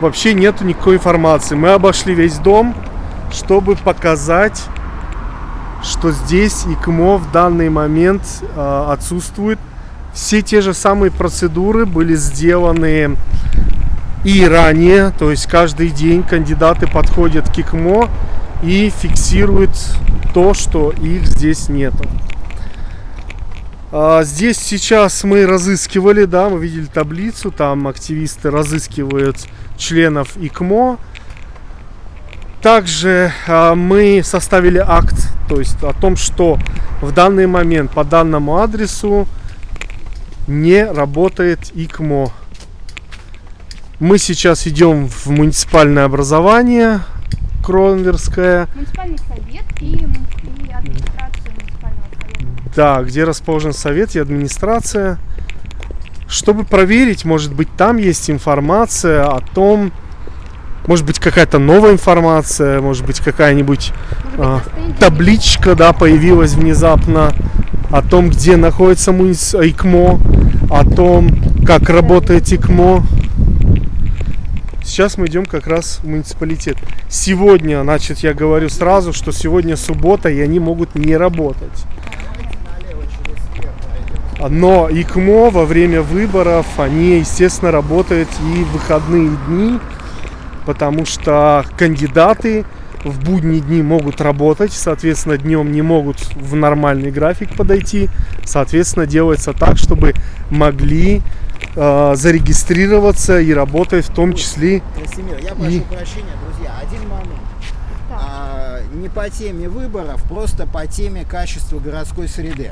вообще нету никакой информации. Мы обошли весь дом, чтобы показать, что здесь ИКМО в данный момент а, отсутствует. Все те же самые процедуры были сделаны и ранее, то есть каждый день кандидаты подходят к ИКМО и фиксируют то, что их здесь нету. А, Здесь сейчас мы разыскивали, да, мы видели таблицу, там активисты разыскивают членов ИКМО. Также а, мы составили акт, то есть о том, что в данный момент по данному адресу не работает ИКМО. Мы сейчас идем в муниципальное образование Кронверское. Муниципальный совет и, и муниципального совета. Да, где расположен совет и администрация. Чтобы проверить, может быть, там есть информация о том, может быть, какая-то новая информация, может быть, какая-нибудь стенде табличка, да, появилась внезапно о том, где находится муниц- ИКМО, о том, как работает ИКМО. Сейчас мы идем как раз в муниципалитет. Сегодня, значит, я говорю сразу, что сегодня суббота, и они могут не работать. Но ИКМО во время выборов, они, естественно, работают и в выходные дни, потому что кандидаты в будние дни могут работать, соответственно, днем не могут в нормальный график подойти. Соответственно, делается так, чтобы могли э, зарегистрироваться и работать в том числе Красимир, я прошу И- прощения, друзья, один момент. А, не по теме выборов, просто по теме качества городской среды.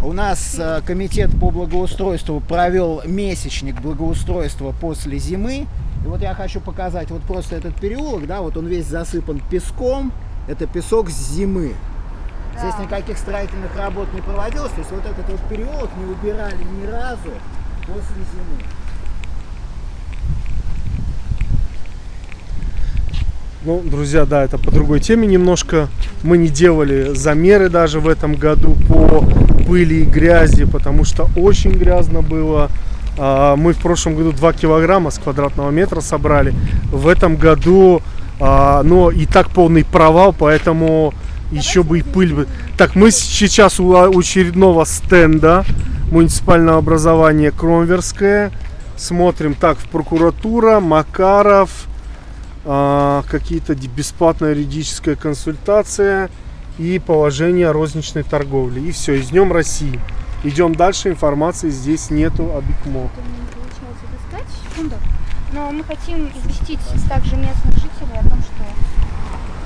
У нас э, комитет по благоустройству провел месячник благоустройства после зимы. И вот я хочу показать вот просто этот переулок, да, вот он весь засыпан песком. Это песок с зимы. Здесь никаких строительных работ не проводилось, то есть вот этот вот переулок не убирали ни разу после зимы. Ну, друзья, да, это по другой теме немножко. Мы не делали замеры даже в этом году по пыли и грязи, потому что очень грязно было. А, Мы в прошлом году 2 килограмма с квадратного метра собрали. В этом году, а, но и так полный провал, поэтому еще бы и пыль. бы. Так, мы сейчас а, у очередного стенда муниципального образования Кромверское. Смотрим так, в прокуратура, Макаров, а, какие-то бесплатная юридическая консультация и положение розничной торговле. И все, и Днем России. Идем дальше, информации здесь нету об ИКМО. Достать. Секунду. Но мы хотим известить также местных жителей о том, что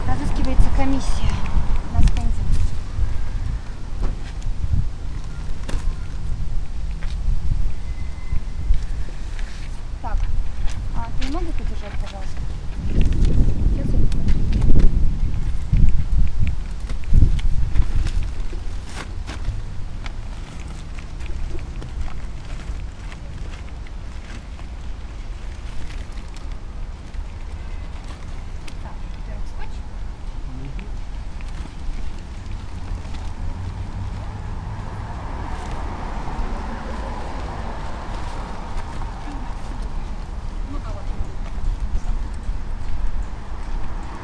разыскивается комиссия на стенде. Так, а ты не могу подержать, пожалуйста? Сейчас я Так, во-первых, скотч.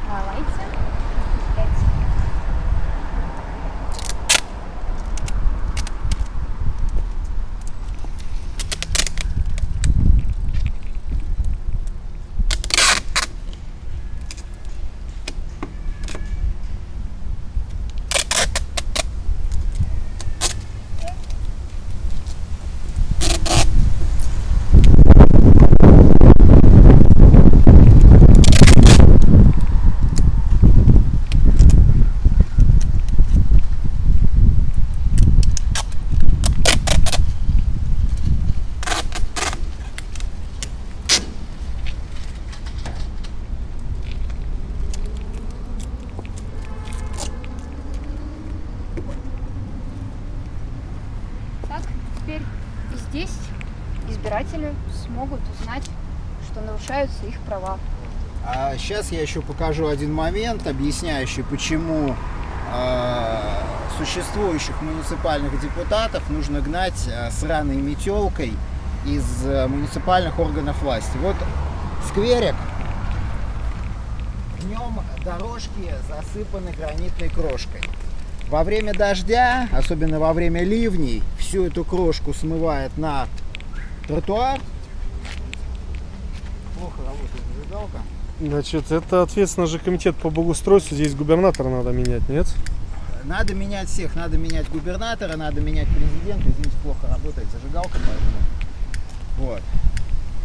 Давайте. Пять. Так, теперь и здесь избиратели смогут узнать, что нарушаются их права. А сейчас я еще покажу один момент, объясняющий, почему э, существующих муниципальных депутатов нужно гнать э, сраной метелкой из э, муниципальных органов власти. Вот скверик, в нем дорожки засыпаны гранитной крошкой. Во время дождя, особенно во время ливней, всю эту крошку смывает на тротуар. Плохо работает зажигалка. Значит, это ответственно же комитет по благоустройству. Здесь губернатора надо менять, нет? Надо менять всех, надо менять губернатора, надо менять президента. Извините, плохо работает зажигалка, поэтому. Вот.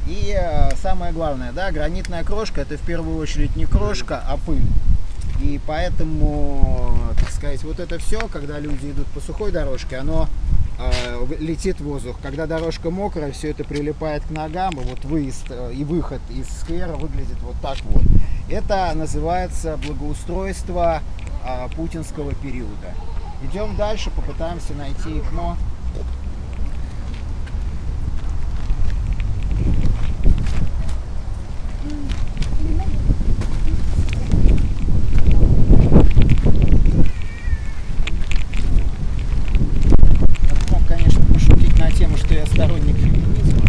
И э, самое главное, да, гранитная крошка это в первую очередь не крошка, а пыль. И поэтому, так сказать, вот это все, когда люди идут по сухой дорожке, оно летит в воздух. Когда дорожка мокрая, все это прилипает к ногам, и вот выезд э, и выход из сквера выглядит вот так вот. Это называется благоустройство а, путинского периода. Идем дальше, попытаемся найти ИКМО. Я бы мог, конечно, пошутить на тему, что я сторонник феминизма.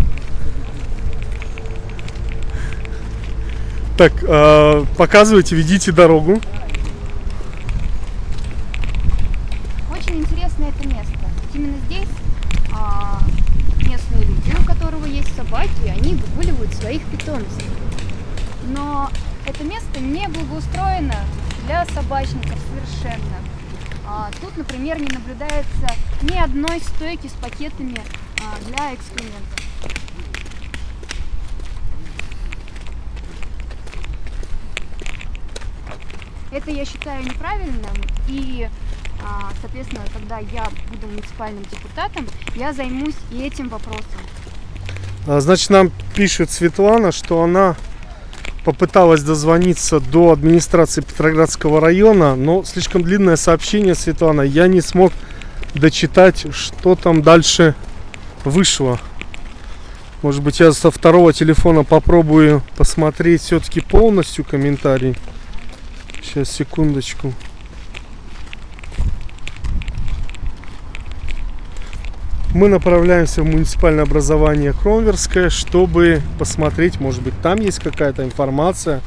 Так, э, показывайте, ведите дорогу. Очень интересно это место. Именно здесь а, местные люди, у которого есть собаки, они выгуливают своих питомцев. Но это место не благоустроено для собачников совершенно. А, тут, например, не наблюдается ни одной стойки с пакетами а, для экскрементов. Это я считаю неправильным и а, Соответственно, когда я буду муниципальным депутатом, я займусь и этим вопросом. А, Значит, нам пишет Светлана, что она попыталась дозвониться до администрации Петроградского района, но слишком длинное сообщение, Светлана, я не смог дочитать, что там дальше вышло. Может быть, я со второго телефона попробую посмотреть все-таки полностью комментарий. Сейчас, секундочку. Мы направляемся в муниципальное образование Кромверское, чтобы посмотреть, может быть, там есть какая-то информация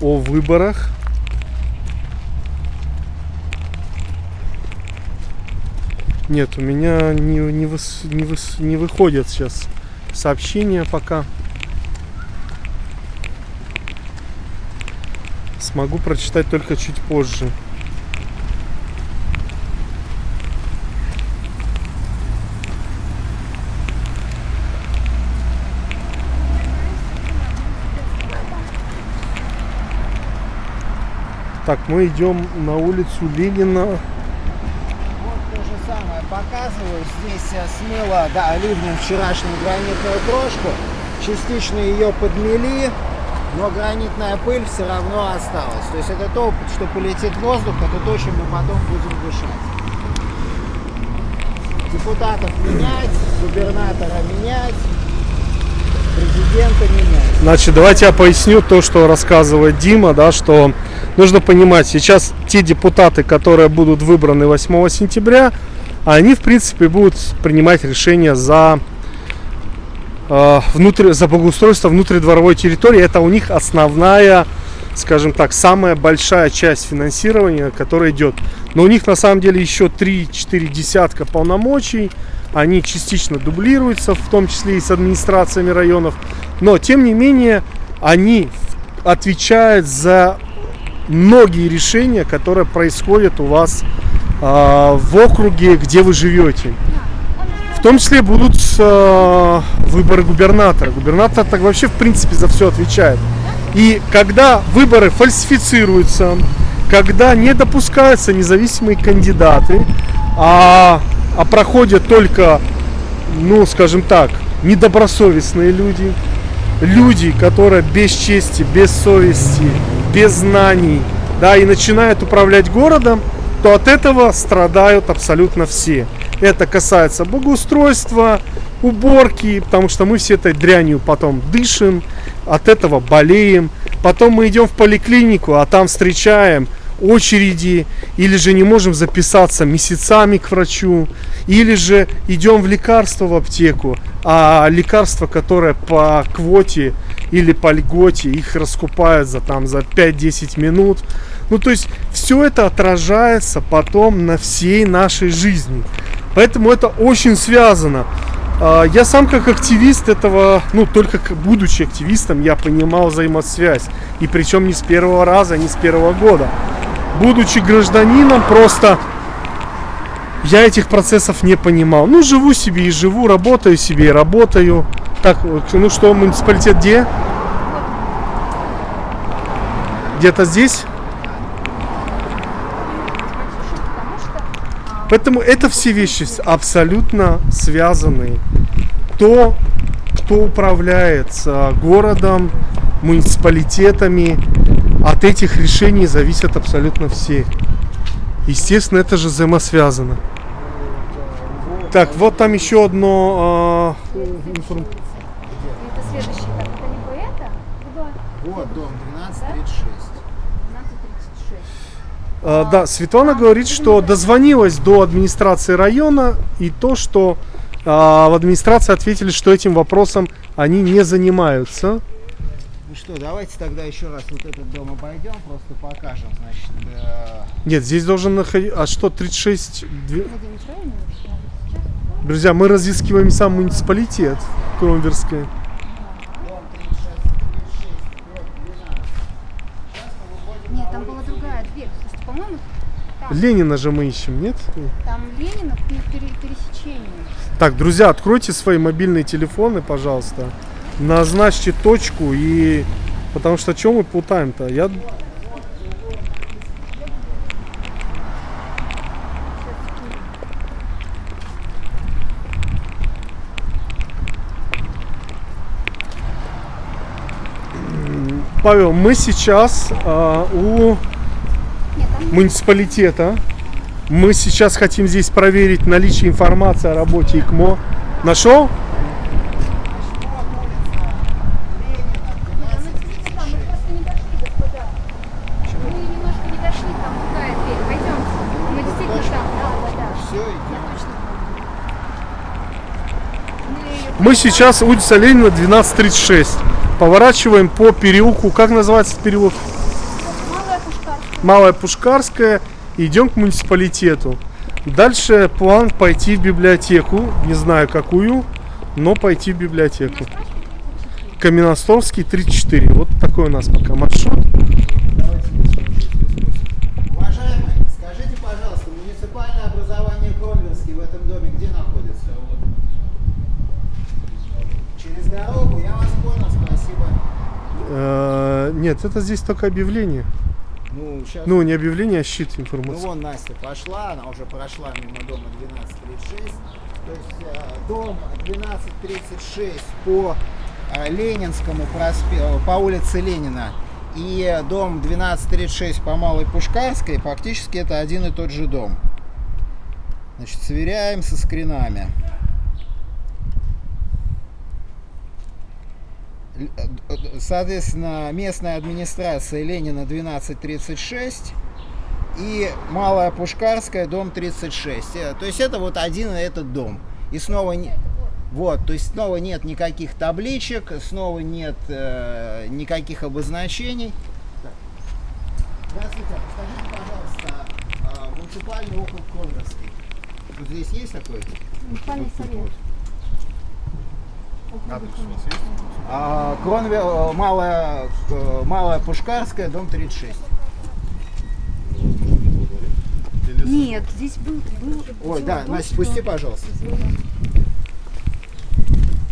о выборах. Нет, у меня не, не, выс- не, выс- не выходят сейчас сообщения пока. Смогу прочитать только чуть позже. Так, мы идем на улицу Ленина. Вот то же самое показываю. Здесь э, смыло, да, ливнем вчерашнюю гранитную крошку. Частично ее подмели, но гранитная пыль все равно осталась. То есть это то, что полетит в воздух, это то, чем мы потом будем дышать. Депутатов менять, губернатора менять, президента менять. Значит, давайте я поясню то, что рассказывает Дима, да, что нужно понимать, сейчас те депутаты, которые будут выбраны 8 сентября, они, в принципе, будут принимать решения за, э, внутри, за благоустройство внутридворовой территории. Это у них основная, скажем так, самая большая часть финансирования, которая идет. Но у них на самом деле еще 3-4 десятка полномочий. Они частично дублируются, в том числе и с администрациями районов. Но, тем не менее, они отвечают за многие решения, которые происходят у вас а, в округе, где вы живете. В том числе будут э, выборы губернатора. Губернатор так вообще в принципе за все отвечает. И когда выборы фальсифицируются, когда не допускаются независимые кандидаты, а, а проходят только, ну, скажем так, недобросовестные люди, люди, которые без чести, без совести, без знаний, да, и начинают управлять городом, то от этого страдают абсолютно все. Это касается благоустройства, уборки, потому что мы все этой дрянью потом дышим, от этого болеем. Потом мы идем в поликлинику, а там встречаем очереди, или же не можем записаться месяцами к врачу, или же идем в лекарство в аптеку, а лекарства, которые по квоте или по льготе, их раскупают за там за 5-10 минут. Ну, то есть все это отражается потом на всей нашей жизни. Поэтому это очень связано. А, Я сам как активист этого, ну только будучи активистом, я понимал взаимосвязь. И причем не с первого раза, не с первого года. Будучи гражданином, просто я этих процессов не понимал. Ну, живу себе и живу, работаю себе и работаю. Так, ну что, муниципалитет где? Где-то здесь? Потому что а, Поэтому это все вещи абсолютно связаны. То, кто управляет а, городом, муниципалитетами, от этих решений зависят абсолютно все. Естественно, это же взаимосвязано. Так, вот там еще одно... а, информ- Это следующий этап. Это либо это, либо Вот дом 1236. 1236. А, да, Светлана говорит, что дозвонилась до администрации района и то, что а, в администрации ответили, что этим вопросом они не занимаются. Ну что, давайте тогда еще раз вот этот дом обойдем, просто покажем, значит, э, Нет, здесь должен находиться... А что, 36... две- Владимир, правильно вообще? Сейчас. Друзья, мы разыскиваем сам муниципалитет Кромверская. дом 36, 36, дробь 12. Сейчас мы выходим Нет, на там была улицу другая дверь. Слушайте, по-моему, там, Ленина же мы ищем, нет? там Ленина при пере- пересечении. Так, друзья, откройте свои мобильные телефоны, пожалуйста. Назначьте точку и... Потому что что мы путаем-то? Я... Павел, мы сейчас а, у муниципалитета. Мы сейчас хотим здесь проверить наличие информации о работе ИКМО. Нашел? Мы сейчас улица Ленина 1236. Поворачиваем по переулку. Как называется переулок? Малая Пушкарская. Идем к муниципалитету. Дальше план пойти в библиотеку. Не знаю какую, но пойти в библиотеку. Каменностровский 34. Вот такой у нас пока маршрут. Уважаемые, скажите, пожалуйста, муниципальное образование Кронверский в этом доме где находится? Через дорогу, я вас понял, спасибо. Э, Нет, это здесь только объявление. Ну, сейчас... Ну, не объявление, а щит Ну информации. вон Настя пошла, она уже прошла мимо дома 1236. То есть э, дом 1236 по э, Ленинскому проспекту, по улице Ленина и дом 1236 по Малой Пушкарской, фактически это один и тот же дом. Значит, сверяем со скринами. Л- э, э, Соответственно, местная администрация Ленина 1236 и Малая Пушкарская, дом 36. Э, То есть это вот один и этот дом. И снова не... Вот, то есть снова нет никаких табличек, снова нет э, никаких обозначений. Здравствуйте, а подскажите, пожалуйста, а, муниципальный округ Конверский. Вот здесь есть такой? Муниципальный Вот тут совет. вот. А, Кронве- э, Малая, э, Малая Пушкарская, дом 36. Нет, здесь был, был Ой, да, был, Настя, спусти, пожалуйста.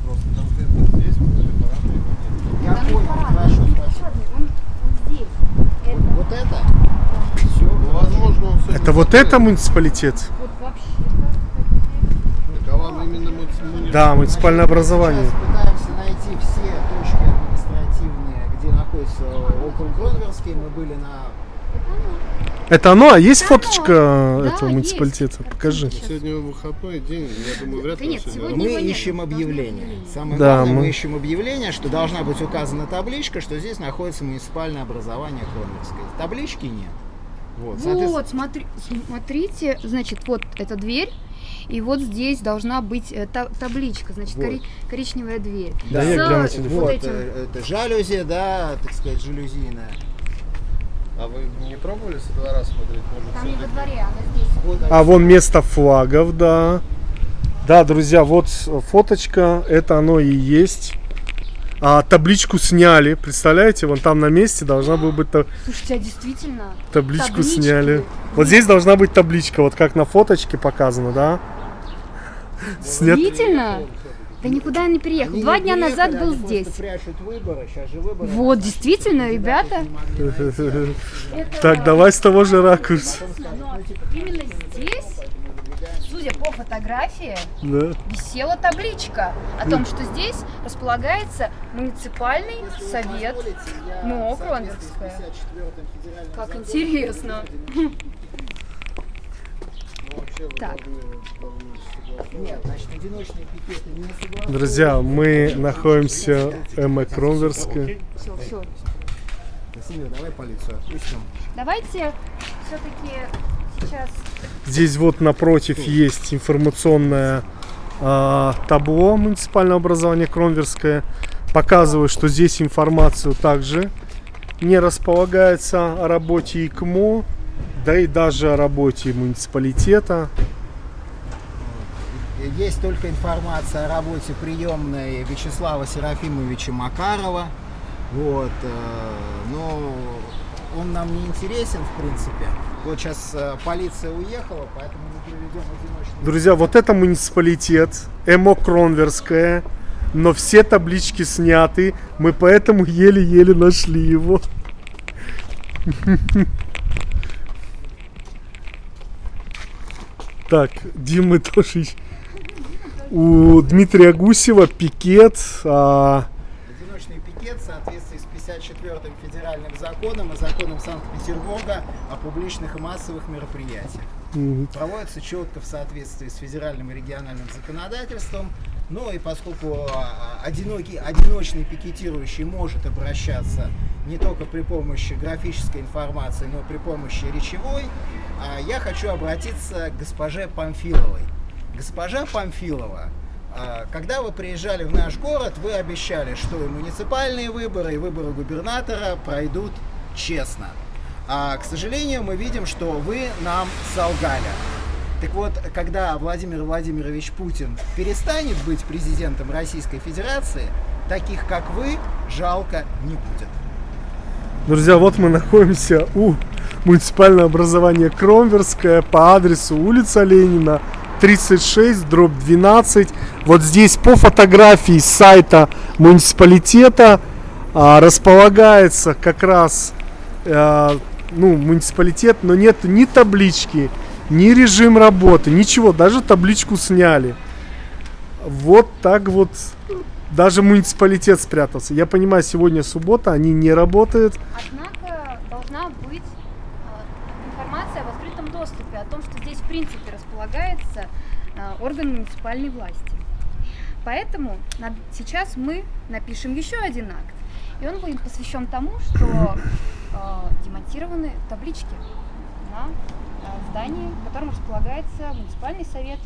Просто конкретно здесь вот параметры нет. Я Там понял, есть хорошо, он спасибо. он, он здесь. Это Вот это? Все. Ну, возможно, он Это вот это муниципалитет? вот вообще. Так, а вам именно муни- Да, муниципальное образование. Сейчас пытаемся найти все точки административные, где находится округ Гронверский. Мы были на... Это оно? А есть Да, фоточка да, этого есть. муниципалитета? Покажи. Сегодня выходной день, я думаю, вряд Да ли нет, он сегодня сегодня- Мы его нет, ищем объявление. Самое Да, главное, мы... мы- ищем объявление, что должна быть указана табличка, что здесь находится муниципальное образование Кронверское. Таблички нет. Вот, соответственно, Вот, смотри, смотрите, значит, вот эта дверь, и вот здесь должна быть э, та- табличка, значит, Вот. кори- коричневая дверь. Да, С, я телефон. вот вот, этим. это жалюзи, да, так сказать, жалюзийная. А вы не пробовали со двора смотреть? Может, Там не во дворе, она здесь. Вот А вон место флагов, да. Да, друзья, вот фоточка, это оно и есть. А табличку сняли, представляете? Вон там на месте должна была быть та- Слушайте, а действительно? табличку Таблички. сняли. Вот здесь должна быть табличка, вот как на фоточке показано, да? Снят- Действительно? Да никуда я не переехал. Они Два не дня назад был здесь. прячут выборы, сейчас же выборы. Вот, действительно, ребята. (laughs) Так, давай с того же ракурса. Но именно здесь, судя по фотографии, Да. висела табличка о том, что здесь располагается муниципальный совет. Ну, Кронверская. Как интересно. Так, Нет, значит, одиночные пикеты не согласны. Друзья, мы находимся в Эме Кромверске. все, все. Красивее, давай полицию отпустим. Давайте все-таки сейчас Здесь вот напротив есть информационное а, табло муниципального образования Кромверское. Показываю, что здесь информацию также не располагается о работе ИКМО, да и даже о работе муниципалитета. Есть только информация о работе приемной Вячеслава Серафимовича Макарова. Вот, э, но он нам не интересен, в принципе. Вот сейчас полиция уехала, поэтому мы проведем одиночный Друзья, вот это муниципалитет, ЭМО Кронверская, но все таблички сняты, мы поэтому еле-еле нашли его. (laughs) Так, Димы тоже у Дмитрия Гусева пикет. а, Одиночный пикет в соответствии с 54-м федеральным законом и законом Санкт-Петербурга о публичных и массовых мероприятиях. М, Проводится четко в соответствии с федеральным и региональным законодательством. Ну и поскольку а, одинокий, одиночный пикетирующий может обращаться не только при помощи графической информации, но и при помощи речевой, а, я хочу обратиться к госпоже Памфиловой. Госпожа Памфилова, а, когда вы приезжали в наш город, вы обещали, что и муниципальные выборы, и выборы губернатора пройдут честно. А, к сожалению, мы видим, что вы нам солгали. Так вот, когда Владимир Владимирович Путин перестанет быть президентом Российской Федерации, таких как вы жалко не будет. Друзья, вот мы находимся у муниципального образования Кромверское по адресу улица Ленина, 36, дробь 12. Вот здесь по фотографии сайта муниципалитета а, располагается как раз а, ну, муниципалитет, но нет ни таблички, ни режим работы, ничего, даже табличку сняли. Вот так вот даже муниципалитет спрятался. Я понимаю, сегодня суббота, они не работают. Однако должна быть э, информация в открытом доступе о том, что здесь в принципе располагается э, орган муниципальной власти. Поэтому сейчас мы напишем еще один акт. И он будет посвящен тому, что демонтированы таблички на э, здании, в котором располагается муниципальный совет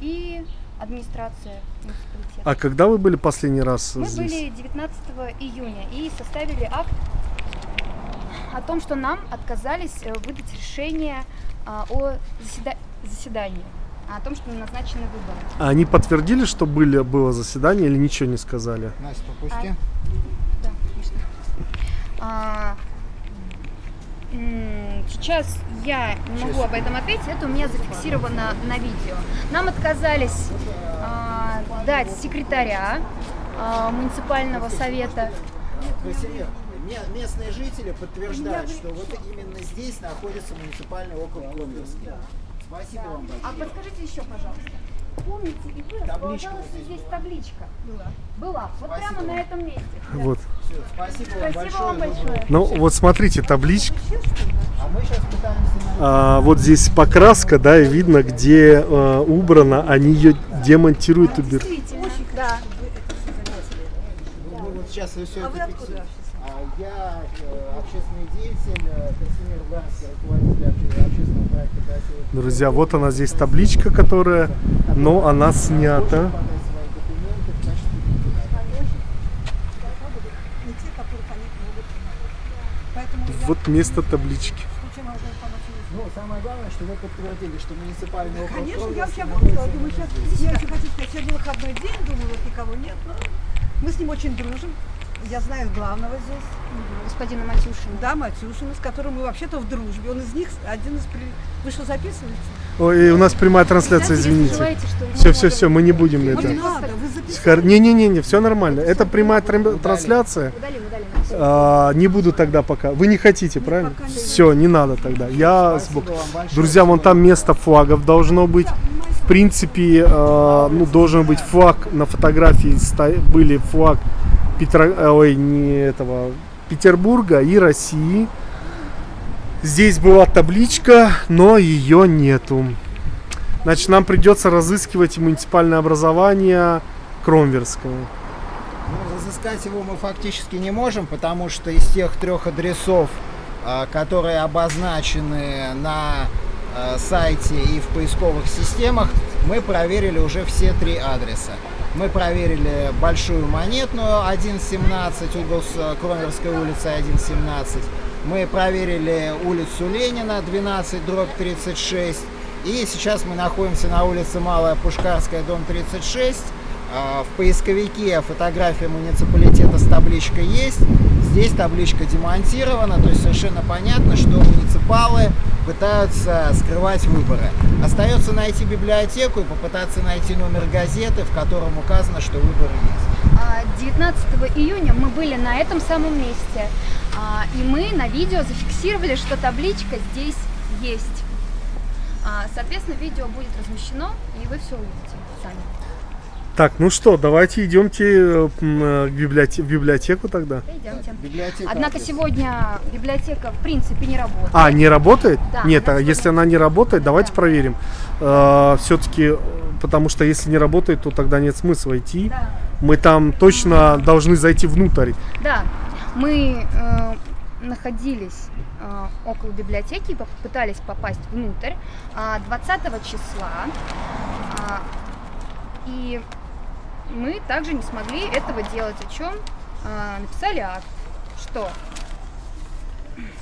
и администрация муниципалитета. А когда вы были последний раз Мы здесь? были 19 июня и составили акт о том, что нам отказались э, выдать решение а, о заседа- заседании, о том, что назначены выборы. А Они подтвердили, что были, было заседание или ничего не сказали? Настя, попусти. Да, конечно. А, Сейчас я не могу об этом ответить, это у меня зафиксировано на видео. Нам отказались а, дать секретаря а, муниципального совета. Местные жители подтверждают, что вот именно здесь находится муниципальный округ Кромверский. Спасибо вам А большое. подскажите еще, пожалуйста. Помните, и вы располагалась здесь табличка? Была. Была. Вот Спасибо прямо на этом месте. Вот. Всё, спасибо вам Спасибо большое. вам за большое. Ну вот смотрите, табличка. А мы сейчас пытаемся найти. А, вот здесь покраска, да, и видно, где а, убрано, они ее демонтируют, убирают. Действительно. Да. Ну, мы вот сейчас все это фиксируем. А я э, общественный деятель, э, Красимир Ганский, руководитель обще- общественного проекта «Красивый Друзья, вот она здесь табличка, которая, но она снята. подать свои документы в качестве кандидата. не те, которых они могут Поэтому я Вот место таблички. Ну, самое главное, что вы подтвердили, что муниципальный округ Конечно, я вообще обалдела. Думаю, сейчас, я еще хочу сказать, сегодня выходной день, думаю, вот никого нет. Но мы с ним очень дружим. Я знаю главного здесь, Господина Матюшина. да, Матюшина, с которым мы вообще-то в дружбе. Он из них один из... При... Вы что, записываете? Ой, у нас прямая трансляция, извините. Все, все, все, мы не будем это. Не-не-не, все нормально. Это прямая тран- трансляция. А, не буду тогда пока. Вы не хотите, правильно? Все, не надо тогда. Я вам большое. Друзья, вон там место флагов должно быть. В принципе, э, ну, должен быть флаг на фотографии. Были флаг Петро... э, ой, не этого, Петербурга и России. Здесь была табличка, но ее нету. Значит, нам придется разыскивать муниципальное образование Кромверское. Ну, разыскать его мы фактически не можем, потому что из тех трех адресов, а, которые обозначены на а, сайте и в поисковых системах, мы проверили уже все три адреса. Мы проверили Большую Монетную 1.17, угол с Кромверской улицы 1.17. Мы проверили улицу Ленина 12, дробь 36. И сейчас мы находимся на улице Малая Пушкарская, дом 36. А, В поисковике фотография муниципалитета с табличкой есть. Здесь табличка демонтирована, то есть совершенно понятно, что муниципалы пытаются скрывать выборы. Остается найти библиотеку и попытаться найти номер газеты, в котором указано, что выборы есть. А, 19 июня мы были на этом самом месте, а, и мы на видео зафиксировали, что табличка здесь есть. А, Соответственно, видео будет размещено, и вы все увидите сами. Так, ну что, давайте идемте э, э, в библиотеку тогда. Пойдемте. Библиотека Однако адрес. сегодня библиотека в принципе не работает. А, не работает? Да, Нет, она а если она не работает, давайте Да. проверим. Все-таки, потому что если не работает, то тогда нет смысла идти. Да. Мы там точно должны зайти внутрь. Да, мы э, находились э, около библиотеки попытались попасть внутрь а, 20 числа. А, и мы также не смогли этого делать, о чем а, написали акт, что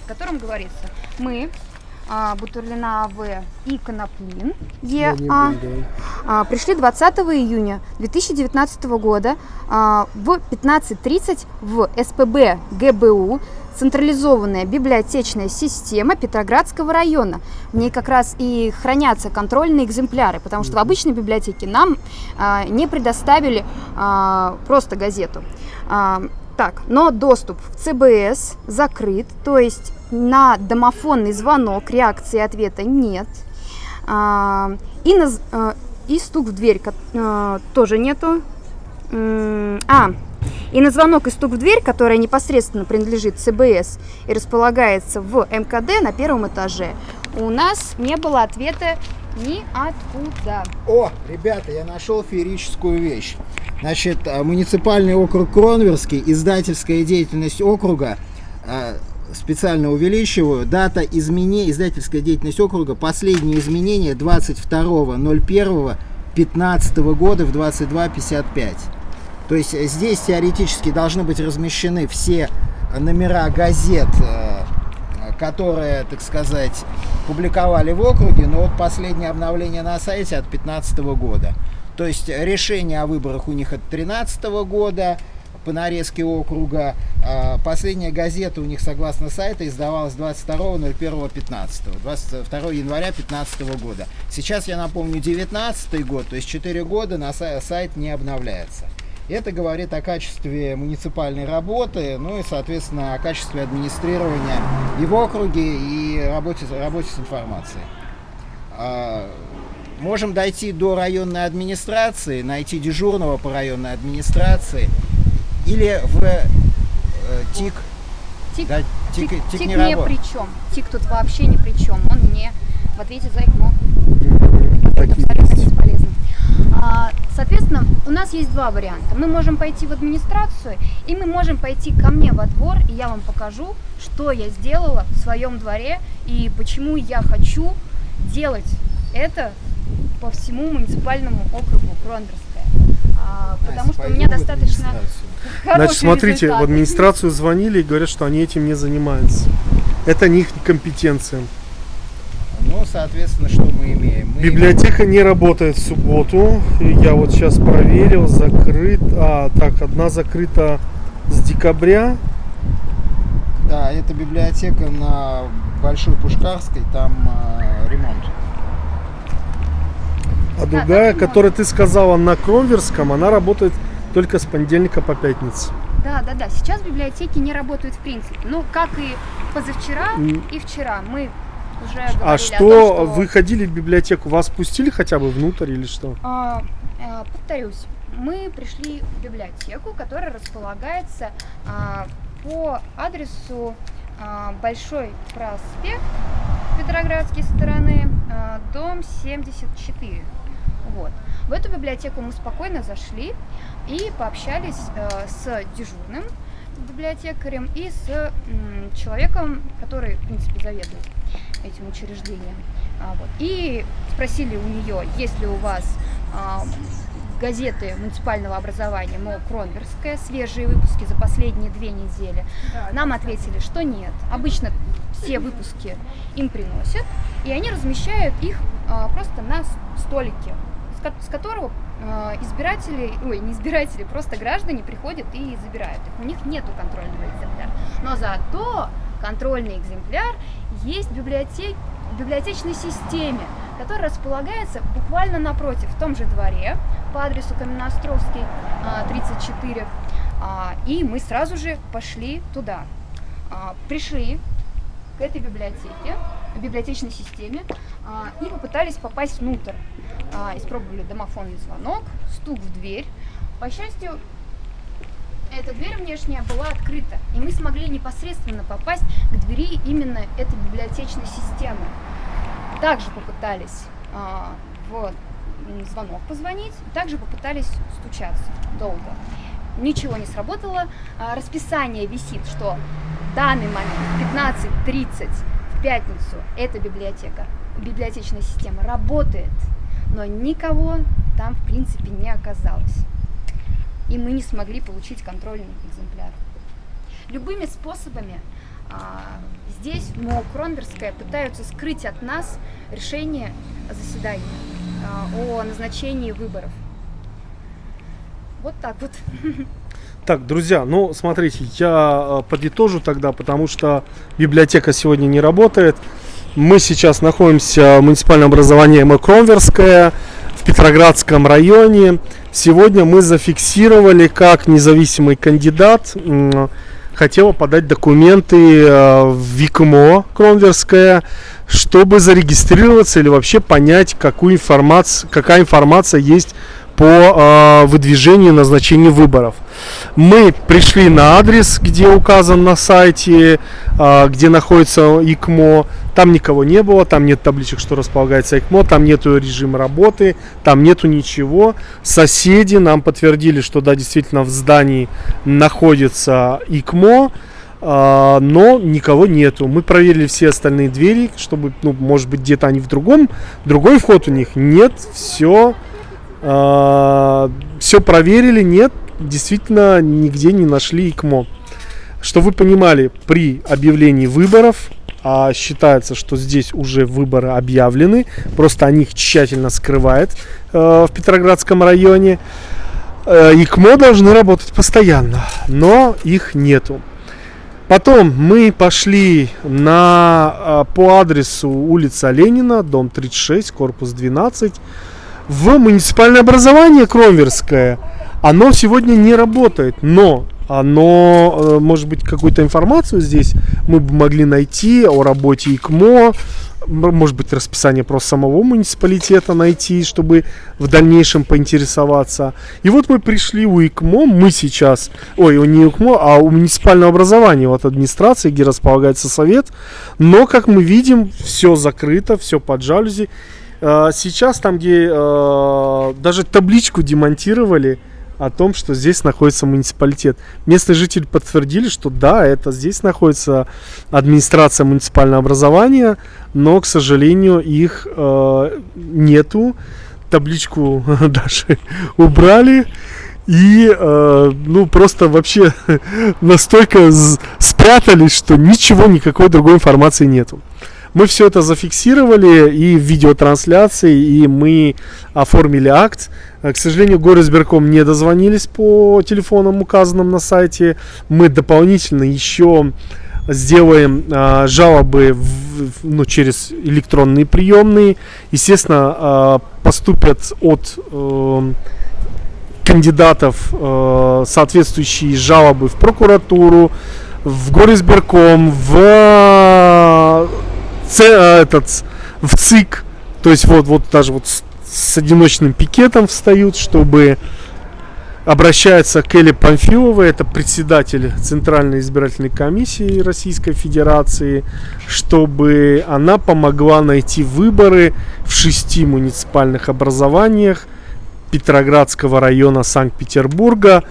в котором говорится, мы а, Бутурлина А.В. и Коноплин Е.А. А, пришли 20 июня 2019 года а, в 15.30 в СПБ ГБУ централизованная библиотечная система Петроградского района. В ней как раз и хранятся контрольные экземпляры, потому что в обычной библиотеке нам а, не предоставили а, просто газету. А, так, но доступ в ЦБС закрыт, то есть на домофонный звонок реакции ответа нет. А, и, на, а, и стук в дверь а, тоже нету. А, и на звонок и стук в дверь, которая непосредственно принадлежит ЦБС и располагается в МКД на первом этаже, у нас не было ответа ниоткуда. О, ребята, я нашел феерическую вещь. Значит, а, муниципальный округ Кронверский, издательская деятельность округа, специально увеличиваю, дата изменения, издательская деятельность округа, последние изменения 22.01.15 года в 22.55. То есть здесь теоретически должны быть размещены все номера газет, э, которые, так сказать, публиковали в округе, но вот последнее обновление на сайте от 2015 года. То есть решение о выборах у них от 2013 года по нарезке округа. А Последняя газета у них, согласно сайту, издавалась 22.01.15, 22 января 2015 года. Сейчас, я напомню, 19 год, то есть 4 года на сай- сайт не обновляется. Это говорит о качестве муниципальной работы, ну и, соответственно, о качестве администрирования и в округе, и работе, работе с информацией. А, Можем дойти до районной администрации, найти дежурного по районной администрации или в э, ТИК. Тик, Да, тик, тик- тик тик не ни работает. при чем. Тик тут вообще ни при чем. Он не в ответе за ЭКМО. Так Это и абсолютно есть. бесполезно. А, Соответственно, у нас есть два варианта. Мы можем пойти в администрацию, и мы можем пойти ко мне во двор, и я вам покажу, что я сделала в своем дворе, и почему я хочу делать это по всему муниципальному округу Кронверская. А, потому что у меня достаточно Значит, смотрите, в администрацию звонили и говорят, что они этим не занимаются. Это не их компетенция. Ну, соответственно, что мы имеем? Мы Библиотека не работает в субботу. Я вот сейчас проверил, закрыт. А, так, одна закрыта с декабря. Да, это библиотека на Большой Пушкарской, там э, ремонт. А другая, которая ты сказала на Кромверском, она работает только с понедельника по пятницу. Да, да, да. Сейчас библиотеки не работают в принципе. Ну, как и позавчера и вчера. Мы уже говорили А что, том, что... вы ходили в библиотеку, вас пустили хотя бы внутрь или что? А, а, повторюсь, мы пришли в библиотеку, которая располагается а, по адресу а, Большой проспект Петроградской стороны, а, а, дом 74. Вот. В эту библиотеку мы спокойно зашли и пообщались э, с дежурным библиотекарем и с м, человеком, который, в принципе, заведует этим учреждением. А, вот. И спросили у нее, есть ли у вас а, газеты муниципального образования МО Кронверская, свежие выпуски за последние две недели. Нам ответили, что нет. Обычно все выпуски им приносят, и они размещают их а, просто на столике, с, ко- с которого а, избиратели, ой, не избиратели, просто граждане приходят и забирают их. У них нету контрольного экземпляра. Но зато контрольный экземпляр есть в, библиотеке, в библиотечной системе, которая располагается буквально напротив, в том же дворе, по адресу Каменноостровский, а, 34. А, И мы сразу же пошли туда. А, Пришли к этой библиотеке, библиотечной системе, а, и попытались попасть внутрь. А, Испробовали домофонный звонок, стук в дверь. По счастью, эта дверь внешняя была открыта, и мы смогли непосредственно попасть к двери именно этой библиотечной системы. Также попытались а, в звонок позвонить, также попытались стучаться долго. Ничего не сработало. Расписание висит, что в данный момент 15.30 в пятницу эта библиотека, библиотечная система работает, но никого там в принципе не оказалось и мы не смогли получить контрольный экземпляр. Любыми способами а, здесь МО Кронверская пытаются скрыть от нас решение заседания а, о назначении выборов. Вот так вот. (laughs) Так, друзья, ну смотрите, я э, подытожу тогда, потому что библиотека сегодня не работает. Мы сейчас находимся в муниципальном образовании МЭ Кромверская в Петроградском районе. Сегодня мы зафиксировали, как независимый кандидат хотела подать документы э, в ВИКМО Кромверская, чтобы зарегистрироваться или вообще понять, какую информацию, какая информация есть по э, выдвижению и выборов. Мы пришли на адрес, где указан на сайте, э, где находится ИКМО. Там никого не было, там нет табличек, что располагается ИКМО, там нету режима работы, там нету ничего. Соседи нам подтвердили, что да, действительно в здании находится ИКМО, а, но никого нету. Мы проверили все остальные двери, чтобы, ну, может быть, где-то они в другом, другой вход у них. Нет, все, все проверили, нет, действительно нигде не нашли ИКМО. Что вы понимали, при объявлении выборов а считается, что здесь уже выборы объявлены, просто они их тщательно скрывают э, в Петроградском районе. Э, ИКМО должны работать постоянно, но их нету. Потом мы пошли на, э, по адресу улица Ленина, дом 36, корпус 12, в муниципальное образование Кромверское. Оно сегодня не работает, но оно, э, может быть, какую-то информацию здесь мы бы могли найти о работе ИКМО, может быть, расписание просто самого муниципалитета найти, чтобы в дальнейшем поинтересоваться. И вот мы пришли у ИКМО, мы сейчас, ой, не ИКМО, а у муниципального образования, вот администрации, где располагается совет, но, как мы видим, все закрыто, все под жалюзи. Э, Сейчас там, где э, даже табличку демонтировали, о том, что здесь находится муниципалитет. Местные жители подтвердили, что да, это здесь находится администрация муниципального образования, но, к сожалению, их э, нету. Табличку (laughs) даже убрали. И, э, ну, просто вообще (laughs) настолько спрятались, что ничего, никакой другой информации нету. Мы все это зафиксировали и в видеотрансляции, и мы оформили акт. Э, К сожалению, горосберком не дозвонились по телефонам, указанным на сайте. Мы дополнительно еще сделаем а, жалобы в- ну, через электронные приемные. Естественно, а, поступят от эм, кандидатов э, соответствующие жалобы в прокуратуру, в горисберком, в э, э, этот в ЦИК, то есть вот вот даже вот с, с одиночным пикетом встают, чтобы обращается к Эле Памфиловой, это председатель Центральной избирательной комиссии Российской Федерации, чтобы она помогла найти выборы в шести муниципальных образованиях Петроградского района Санкт-Петербурга,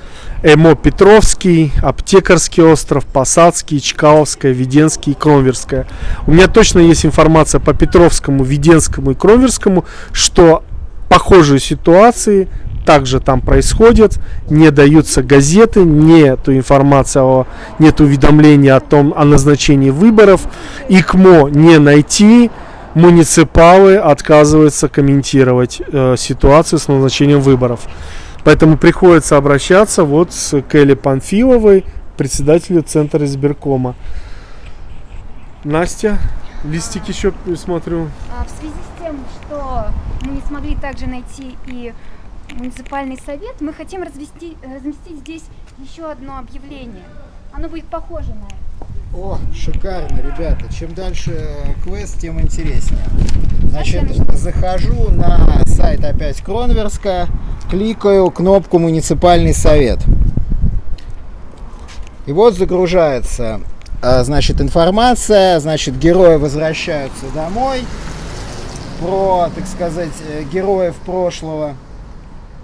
Эмо Петровский, Аптекарский остров, Посадский, Чкаловская, Веденский и Кромверская. У меня точно есть информация по Петровскому, Веденскому и Кромверскому, что похожие ситуации также там происходят, не даются газеты, нету информации, о, нет уведомления о том, о назначении выборов, ИКМО не найти, муниципалы отказываются комментировать э, ситуацию с назначением выборов. Поэтому приходится обращаться вот с Келли Панфиловой, председателю Центра избиркома. Настя, листик еще смотрю. А, В связи с тем, что мы не смогли также найти и муниципальный совет, мы хотим развести, разместить здесь еще одно объявление. Оно будет похоже на это. О, шикарно, ребята. Чем дальше квест, тем интереснее. Значит, захожу на сайт опять Кронверска, кликаю кнопку «Муниципальный совет». И вот загружается, а, значит, информация, значит, герои возвращаются домой, про, так сказать, э, героев прошлого.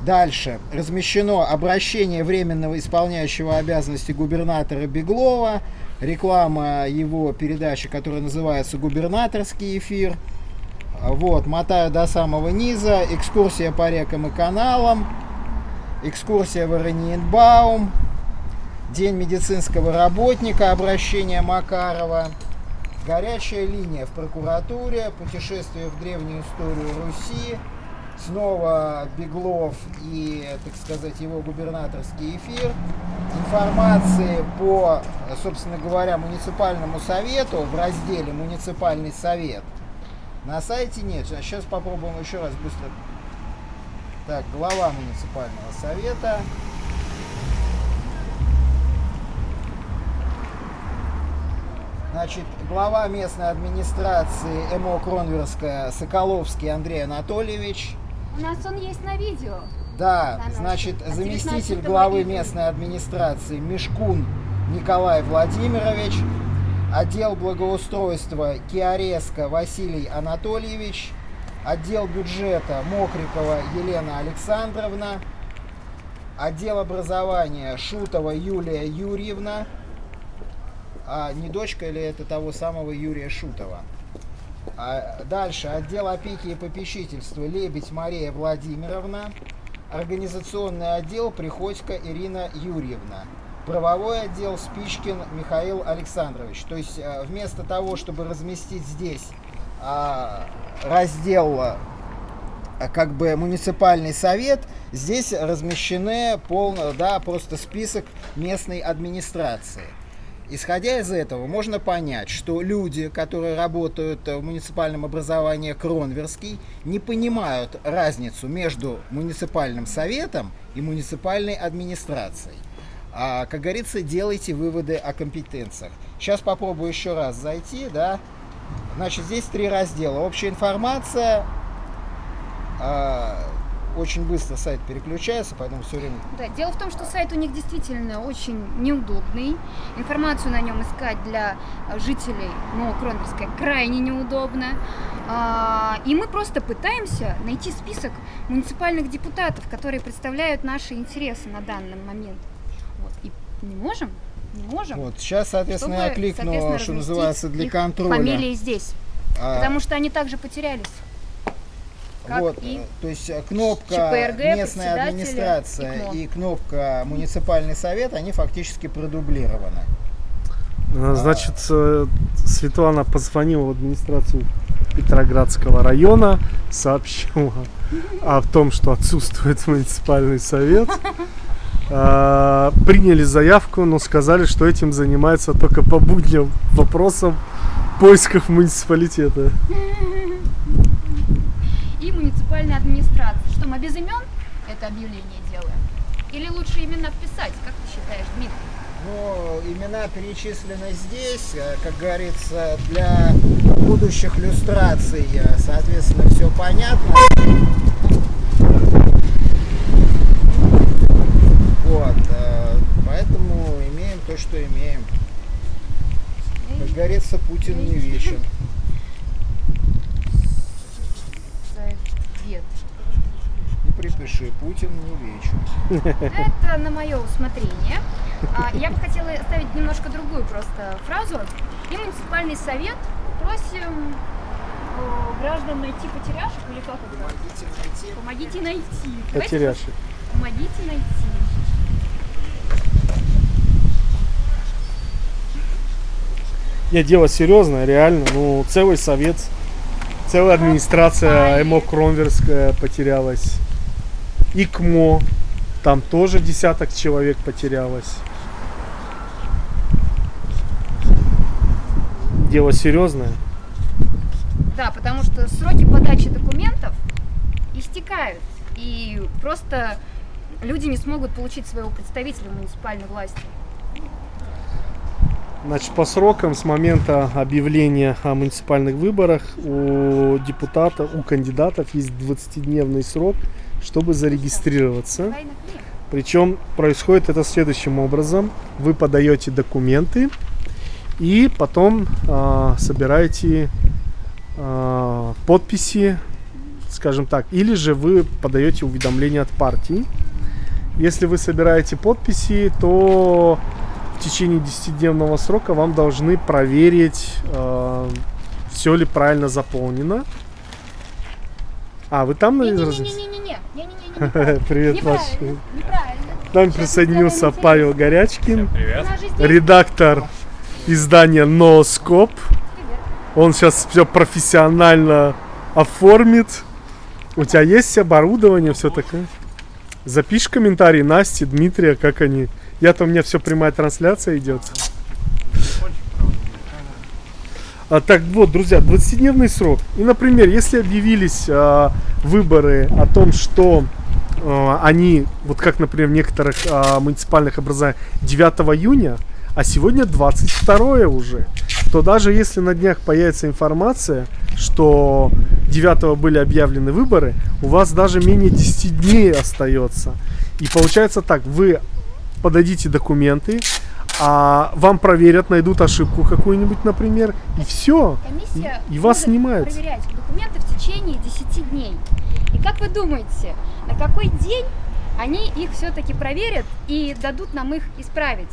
Дальше размещено обращение временного исполняющего обязанности губернатора Беглова, реклама его передачи, которая называется «Губернаторский эфир». Вот, мотаю до самого низа, экскурсия по рекам и каналам, экскурсия в Ораниенбаум, День медицинского работника, обращение Макарова, горячая линия в прокуратуре, путешествие в древнюю историю Руси, снова Беглов и, так сказать, его губернаторский эфир, информации по, собственно говоря, муниципальному совету в разделе «Муниципальный совет». На сайте нет. Сейчас попробуем еще раз быстро. Так, глава муниципального совета. Значит, глава местной администрации МО Кронверская Соколовский Андрей Анатольевич. У нас он есть на видео. Да, На значит, А заместитель 19 главы местной администрации Мешкун Николай Владимирович, отдел благоустройства Киареско Василий Анатольевич, отдел бюджета Мокрикова Елена Александровна, отдел образования Шутова Юлия Юрьевна, а не дочка ли это того самого Юрия Шутова? А дальше отдел опеки и попечительства Лебедь Мария Владимировна, организационный отдел Приходько Ирина Юрьевна, правовой отдел Спичкин Михаил Александрович. То есть э, вместо того, чтобы разместить здесь а, раздел а, как бы муниципальный совет, здесь размещены полно, да, просто список местной администрации. Исходя из этого, можно понять, что люди, которые работают в муниципальном образовании Кронверский, не понимают разницу между муниципальным советом и муниципальной администрацией. А, как говорится, делайте выводы о компетенциях. Сейчас попробую еще раз зайти, да. Значит, здесь три раздела. Общая информация. Очень быстро сайт переключается, поэтому все время Да, дело в том, что сайт у них действительно очень неудобный. Информацию на нем искать для жителей Новокронверска крайне неудобно. А, И мы просто пытаемся найти список муниципальных депутатов, которые представляют наши интересы на данный момент. Вот. И не можем, не можем. Вот, сейчас, соответственно, я чтобы, кликну, соответственно, что называется, для контроля. Фамилии здесь, А, потому что они также потерялись. Как вот, и э, то есть э, кнопка ЧПРГ, местная администрация ИКМО. и кнопка муниципальный совет, они фактически продублированы. Э, Значит, э, Светлана позвонила в администрацию Петроградского района, сообщила о том, что отсутствует муниципальный совет. А, Приняли заявку, но сказали, что этим занимается только по будням вопросам поисков муниципалитета. И муниципальная администрация. Что мы без имен это объявление делаем? Или лучше именно вписать, как ты считаешь, Дмитрий? Ну, имена перечислены здесь, э, как говорится, для будущих люстраций, э, соответственно, все понятно. Вот, э, поэтому имеем то, что имеем. Как говорится, Путин не вечен. Совет. И припиши, Путин не вечен. Это на мое усмотрение. А, Я бы хотела оставить немножко другую просто фразу. И муниципальный совет просим э, граждан найти потеряшек или как это? Помогите найти. Помогите найти. Потеряшек. Помогите найти. Не, дело серьезное, реально. Ну, целый совет, целая администрация ЭМО Кромверская потерялась. ИКМО, там тоже десяток человек потерялось. Дело серьезное. Да, потому что сроки подачи документов истекают. И просто люди не смогут получить своего представителя в муниципальной власти. Значит, по срокам с момента объявления о муниципальных выборах у депутата, у кандидатов есть 20-дневный срок, чтобы зарегистрироваться. Причем происходит это следующим образом. Вы подаете документы и потом а, собираете а, подписи, скажем так, или же вы подаете уведомление от партии. Если вы собираете подписи, то в течение 10-дневного срока вам должны проверить, все ли правильно заполнено. А, вы там? разместились? Не-не-не-не-не-не. Не-не-не-не. Привет, Маш. (laughs) Неправильно. Неправильно. К нам присоединился Павел Горячкин, редактор издания Носкоп. Он сейчас все профессионально оформит. У тебя есть оборудование, все такое? Запиши комментарий Насти, Дмитрия, как они. Я-то у меня все прямая трансляция идет. А, так вот, друзья, 20-дневный срок. И, например, если объявились а, выборы о том, что они, вот как, например, в некоторых а, муниципальных образованиях 9 июня, а сегодня 22 уже, то даже если на днях появится информация, что 9 были объявлены выборы, у вас даже менее 10 дней остается. И получается так, вы подадите документы, а вам проверят, найдут ошибку какую-нибудь, например, и все. Комиссия И- и вас снимают. проверять документы в течение 10 дней. И как вы думаете, на какой день они их все-таки проверят и дадут нам их исправить?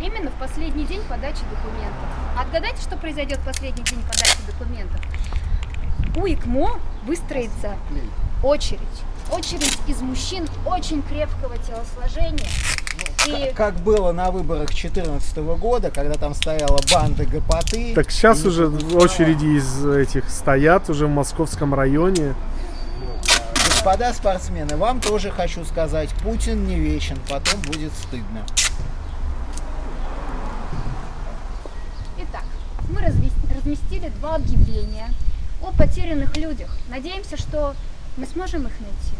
Именно в последний день подачи документов. Отгадайте, что произойдет в последний день подачи документов? У ИКМО выстроится очередь. Очередь из мужчин очень крепкого телосложения. И Как было на выборах 2014 года, когда там стояла банда гопоты. Так сейчас уже очереди из этих стоят уже в московском районе. Господа спортсмены, вам тоже хочу сказать, Путин не вечен, потом будет стыдно. Итак, мы разместили два объявления о потерянных людях. Надеемся, что мы сможем их найти.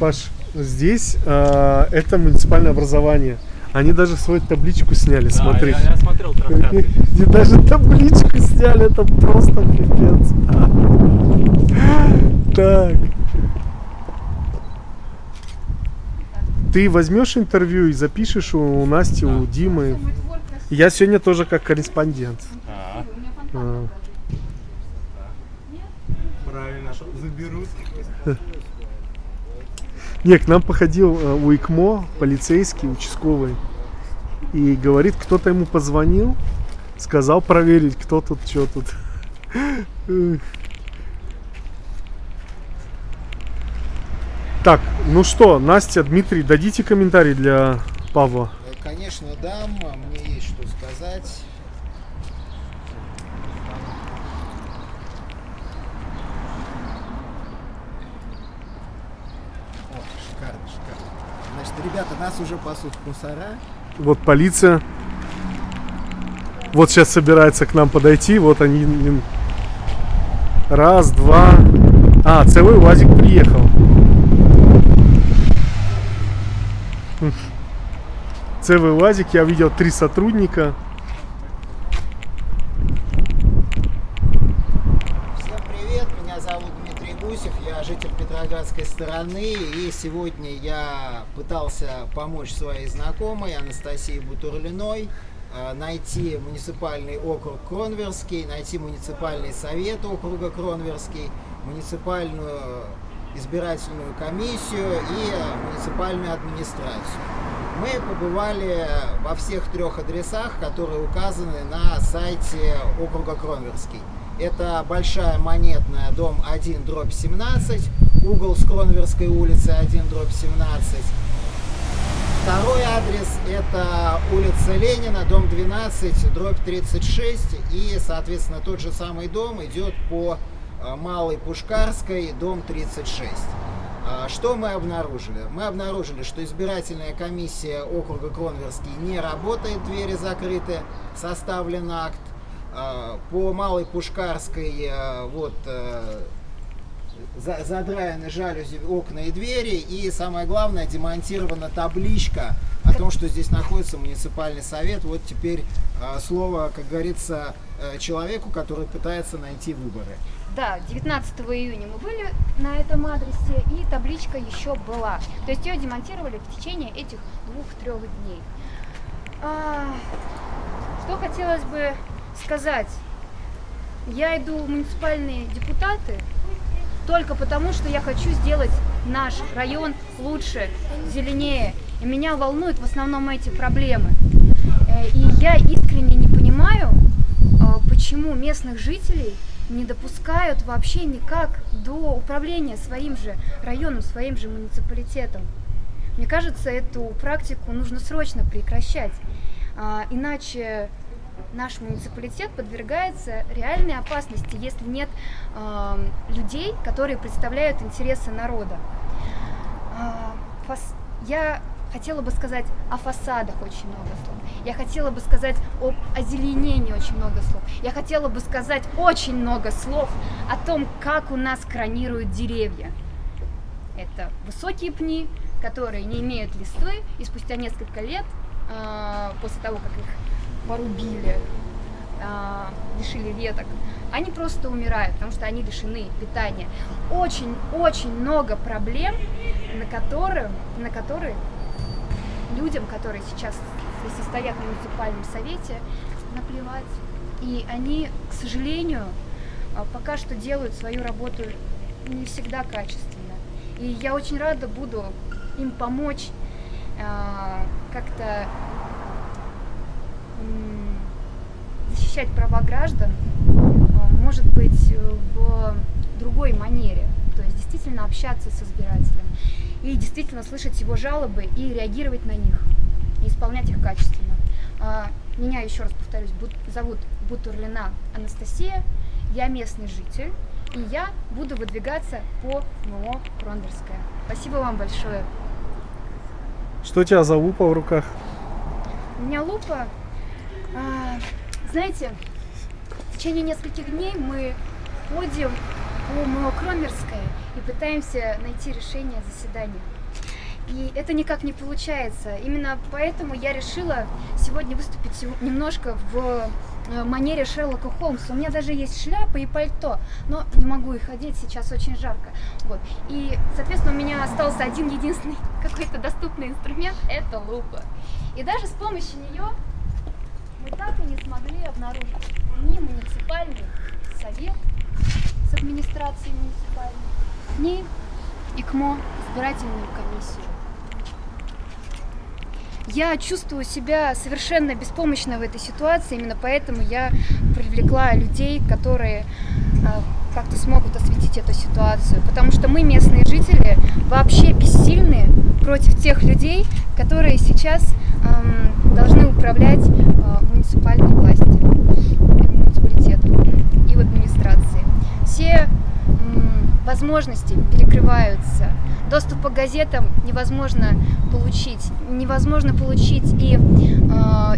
Паш, здесь э, это муниципальное образование. Они даже свою табличку сняли, Да, смотри. Я, я смотрел. Где (laughs) даже табличку сняли, это просто пипец. (laughs) Так. Ты возьмешь интервью и запишешь у Насти, у Димы. Я сегодня тоже как корреспондент. А, А. правильно, заберут. (laughs) Не, к нам походил э, у ИКМО полицейский, участковый. И говорит, кто-то ему позвонил, сказал проверить, кто тут, что тут. Так, ну что, Настя, Дмитрий, дадите комментарий для Павла. Э, Конечно, дам, а мне есть что сказать. О, шикарно, шикарно. Значит, ребята, нас уже пасут мусора. Вот полиция. Вот сейчас собирается к нам подойти. Вот они. Раз, два. А, целый УАЗик приехал. Хм. Целый УАЗик. Я видел три сотрудника. Всем привет, меня зовут Дмитрий Гусев. Иосиф, я житель Петроградской стороны, и сегодня я пытался помочь своей знакомой Анастасии Бутурлиной э, найти муниципальный округ Кронверский, найти муниципальный совет округа Кронверский, муниципальную избирательную комиссию и муниципальную администрацию. Мы побывали во всех трех адресах, которые указаны на сайте округа Кронверский. Это Большая Монетная, дом 1, дробь 17, угол с Кронверской улицы 1, дробь 17. Второй адрес это улица Ленина, дом 12, дробь 36. И, соответственно, тот же самый дом идет по э, Малой Пушкарской, дом 36. А, Что мы обнаружили? Мы обнаружили, что избирательная комиссия округа Кронверский не работает, двери закрыты, составлен акт. А, По Малой Пушкарской э, вот э, задраены жалюзи, окна и двери, и самое главное, демонтирована табличка о том, что здесь находится муниципальный совет. Вот теперь э, слово, как говорится, э, человеку, который пытается найти выборы. Да, 19 июня мы были на этом адресе, и табличка еще была. То есть ее демонтировали в течение этих двух-трех дней. А, что хотелось бы сказать? Я иду в муниципальные депутаты только потому, что я хочу сделать наш район лучше, зеленее. И меня волнуют в основном эти проблемы. Э, И я искренне не понимаю, а, почему местных жителей не допускают вообще никак до управления своим же районом, своим же муниципалитетом. Мне кажется, эту практику нужно срочно прекращать, А, иначе наш муниципалитет подвергается реальной опасности, если нет а, людей, которые представляют интересы народа. А, фас- Я хотела бы сказать о фасадах очень много слов. Я хотела бы сказать об озеленении очень много слов. Я хотела бы сказать очень много слов о том, как у нас кранируют деревья. Это высокие пни, которые не имеют листвы, и спустя несколько лет, а, после того, как их порубили, а, лишили веток, они просто умирают, потому что они лишены питания. Очень-очень много проблем, на, которых, на которые людям, которые сейчас состоят в муниципальном совете, наплевать. И они, к сожалению, а, пока что делают свою работу не всегда качественно. И я очень рада буду им помочь а, как-то защищать права граждан, а, может быть, э, в другой манере. То есть действительно общаться с избирателем и действительно слышать его жалобы и реагировать на них, и исполнять их качественно. А, Меня, еще раз повторюсь, зовут Бутурлина Анастасия, я местный житель, и я буду выдвигаться по МО Кронверская. Спасибо вам большое. Что у тебя за лупа в руках? У меня лупа. А, знаете, в течение нескольких дней мы ходим по МО Кромерская и пытаемся найти решение заседания. И это никак не получается. Именно поэтому я решила сегодня выступить немножко в э, манере Шерлока Холмса. У меня даже есть шляпа и пальто, но не могу их одеть, сейчас очень жарко. Вот. И, соответственно, у меня остался один единственный (laughs) какой-то доступный инструмент – это лупа. И даже с помощью нее мы так и не смогли обнаружить ни муниципальный совет с администрацией муниципальной, ни ИКМО, избирательную комиссию. Я чувствую себя совершенно беспомощно в этой ситуации, именно поэтому я привлекла людей, которые а, как-то смогут осветить эту ситуацию, потому что мы, местные жители, вообще бессильны против тех людей, которые сейчас ам, должны управлять муниципальной властью, муниципалитетом и в администрации. Все возможности перекрываются. Доступ по газетам невозможно получить. Невозможно получить и э,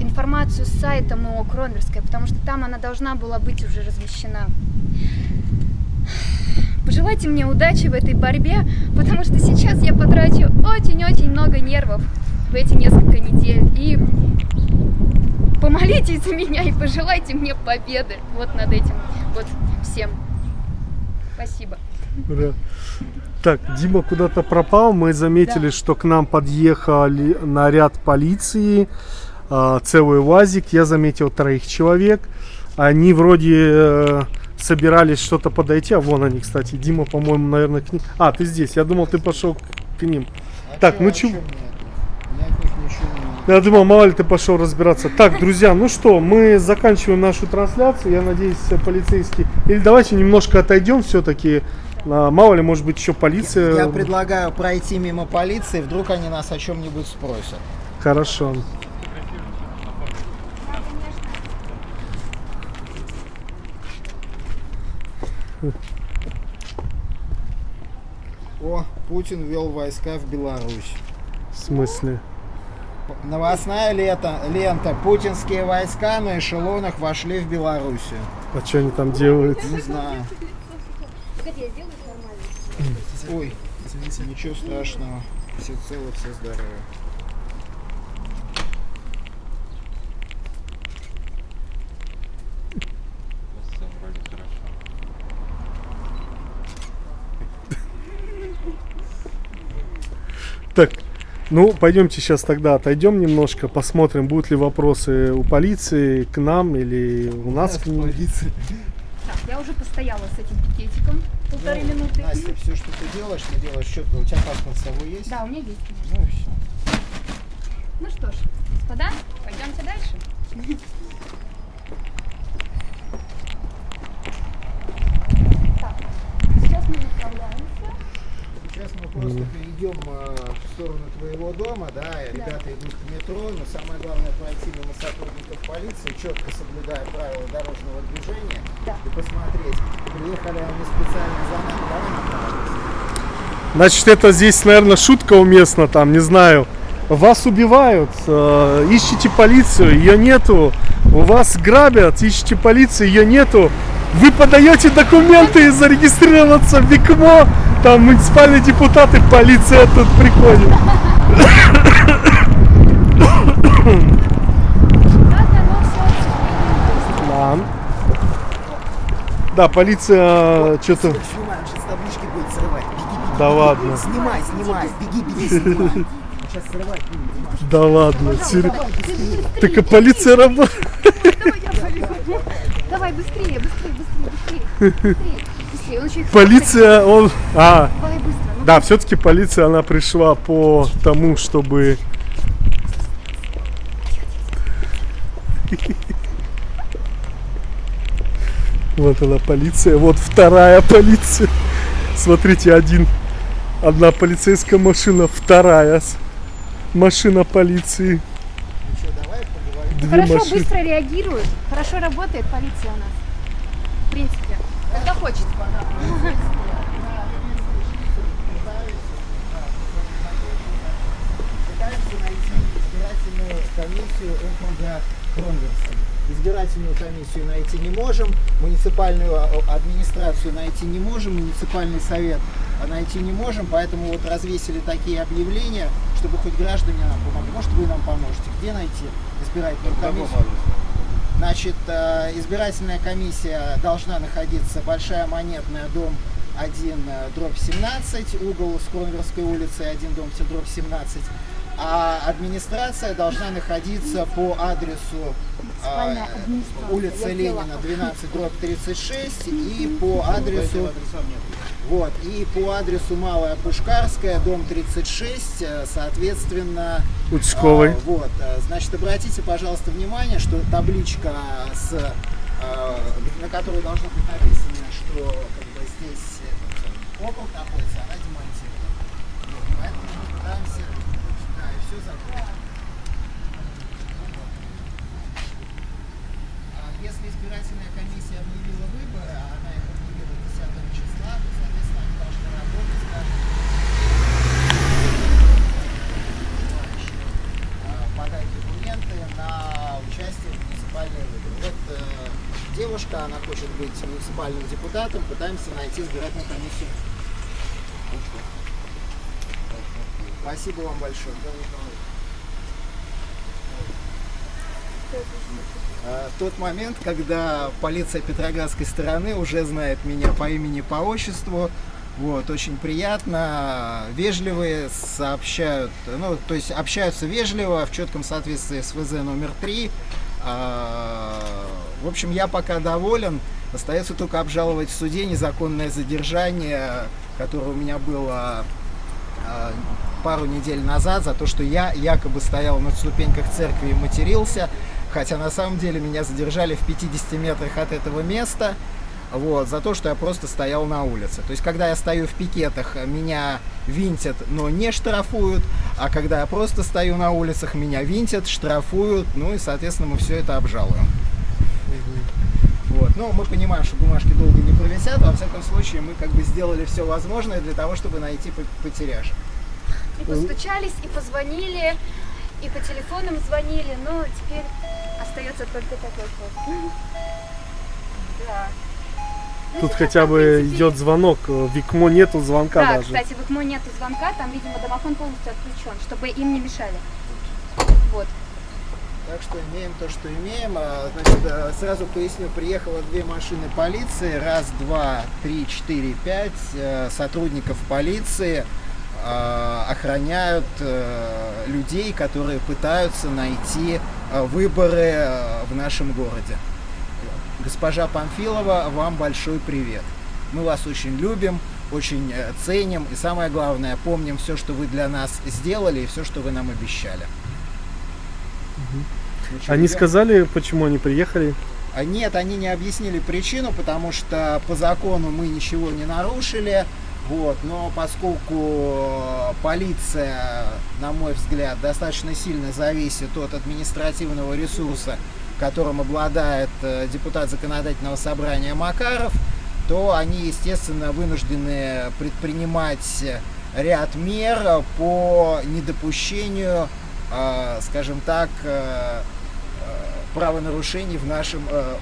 информацию с сайта МО Кронверская, потому что там она должна была быть уже размещена. Пожелайте мне удачи в этой борьбе, потому что сейчас я потрачу очень-очень много нервов в эти несколько недель. И помолитесь за меня и пожелайте мне победы вот над этим вот всем. Спасибо. Ура. Так, Дима куда-то пропал. Мы заметили, что к нам подъехали наряд полиции, а, целый УАЗик. Я заметил троих человек. Они вроде э, собирались что-то подойти. А вон они, кстати. Дима, по-моему, наверное, к ним. А, ты здесь. Я думал, ты пошел к- ним. А Так, чё, ну а чё- чё мне это? Никаких ничего не- Я думал, мало ли ты пошел разбираться. Так, друзья, ну что, мы заканчиваем нашу трансляцию. Я надеюсь, полицейский. Или давайте немножко отойдем все-таки. Мало ли, может быть, еще полиция. Я предлагаю пройти мимо полиции, вдруг они нас о чем-нибудь спросят. Хорошо. О, Путин ввел войска в Беларусь. В смысле? Новостная лента, лента. Путинские войска на эшелонах вошли в Белоруссию. А что они там делают? Не знаю. Ой, ничего страшного. Все целы, все здоровы. Так, ну, пойдемте сейчас тогда отойдем немножко, посмотрим, будут ли вопросы у полиции к нам или у нас к ним. Так, я уже постояла с этим пикетиком полторы Ну, минуты. Настя, все, что ты делаешь, ты делаешь четко. У тебя паспорт с собой есть? Да, у меня есть, конечно. Ну и все. Ну что ж, господа, пойдемте дальше. Так, сейчас мы направляемся. Сейчас мы просто перейдем э, в сторону твоего дома, да, и ребята идут к метро, но самое главное пройти мимо сотрудников полиции, четко соблюдая правила дорожного движения Да. и посмотреть, приехали они специально за нами, давай направимся. Значит, это здесь, наверное, шутка уместна, там, не знаю. Вас убивают, э, ищите полицию, ее нету. У вас грабят, ищите полицию, ее нету. Вы подаете документы зарегистрироваться в ВИКМО, там муниципальные депутаты, полиция тут приходит. Да. Да, полиция что-то... Да ладно, снимай, снимай, беги, беги, снимай. Да ладно. сер- Так а полиция работает. Давай быстрее, быстрее, Полиция, он... А, ну. Да, все-таки полиция, она пришла по тому, чтобы... Вот она полиция, вот вторая полиция. Смотрите, один, одна полицейская машина, вторая машина полиции. Две Хорошо машины. быстро реагирует, хорошо работает полиция у нас. В принципе, когда хочет. Пытаемся найти избирательную комиссию округа Кронверса. Избирательную комиссию найти не можем, муниципальную а, администрацию найти не можем, муниципальный совет а, найти не можем, поэтому вот развесили такие объявления, чтобы хоть граждане нам помогли. Может, вы нам поможете. Где найти избирательную комиссию? Значит, э, избирательная комиссия должна находиться Большая Монетная, дом 1, э, дробь 17, угол Скромверской улицы, 1, дом дробь 17. А администрация должна находиться по адресу э, улица. Ленина, 12, дробь 36 и по адресу вот, и по адресу Малая Пушкарская, дом 36, э, соответственно... Участковый. а, вот, э, значит, обратите, пожалуйста, внимание, что табличка, с, э, на которой должно быть написано, что как бы, здесь этот, округ находится, она демонтирована. Вот, поэтому мы пытаемся... Да, и все закрыто. А Если избирательная комиссия объявила выборы, а она их объявила 10 числа, то, соответственно, они должны работать каждый желающий, а, подать документы на участие в муниципальные выборы. Вот э, девушка, она хочет быть муниципальным депутатом, пытаемся найти избирательную комиссию. Спасибо вам большое. А, Тот момент, когда полиция Петроградской стороны уже знает меня по имени, по отчеству, вот, очень приятно, вежливые, сообщают, ну, то есть общаются вежливо, в четком соответствии с ВЗ номер 3. В общем, я пока доволен. Остается только обжаловать в суде незаконное задержание, которое у меня было а, пару недель назад за то, что я якобы стоял на ступеньках церкви и матерился, хотя на самом деле меня задержали в 50 метрах от этого места, вот, за то, что я просто стоял на улице. То есть, когда я стою в пикетах, меня винтят, но не штрафуют, а когда я просто стою на улицах, меня винтят, штрафуют, ну и, соответственно, мы все это обжалуем. Вот. Но мы понимаем, что бумажки долго не провисят, во всяком случае мы как бы сделали все возможное для того, чтобы найти по- потеряшек. И постучались, и позвонили, и по телефонам звонили, но теперь остается только такой ход. Да. Ну, Тут сейчас хотя бы принципе, идет звонок, э, в ИКМО нету звонка Да, даже. кстати, в ИКМО нету звонка, там, видимо, домофон полностью отключен, чтобы им не мешали. Вот. Так что имеем то, что имеем. А, Значит, э, сразу поясню, приехало две машины полиции, раз, два, три, четыре, пять э, сотрудников полиции э, охраняют людей, которые пытаются найти выборы в нашем городе. Госпожа Памфилова, вам большой привет. Мы вас очень любим, очень ценим и самое главное, помним все, что вы для нас сделали и все, что вы нам обещали. Чё, Они сказали, почему они приехали? А Нет, они не объяснили причину, потому что по закону мы ничего не нарушили. Вот, но поскольку полиция, на мой взгляд, достаточно сильно зависит от административного ресурса, которым обладает э, депутат законодательного собрания Макаров, то они, естественно, вынуждены предпринимать ряд мер по недопущению, э, скажем так, э, правонарушений в нашем э,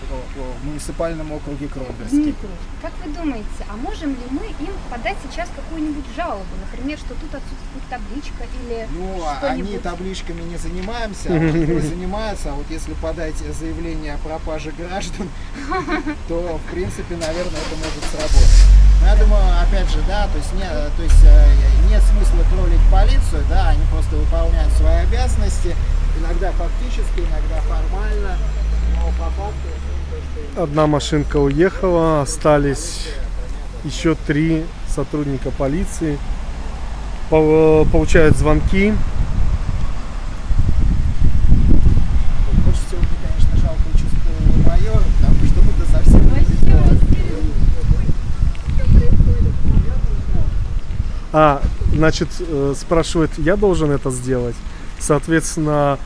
муниципальном округе Кромберский. Дмитрий, как вы думаете, а можем ли мы им подать сейчас какую-нибудь жалобу? Например, что тут отсутствует табличка или Ну, а они табличками не занимаемся, а (laughs) занимается, а вот если подать заявление о пропаже граждан, (laughs) то, в принципе, наверное, это может сработать. Но я думаю, опять же, да, то есть, не, то есть э, нет смысла троллить полицию, да, они просто выполняют свои обязанности, иногда фактически, иногда формально, но по факту... Одна машинка уехала, остались еще три сотрудника полиции. По- Получают звонки. Больше всего мне, конечно, жалко участкового майора, потому что мы-то совсем А, значит, э, спрашивает, я должен это сделать. Соответственно,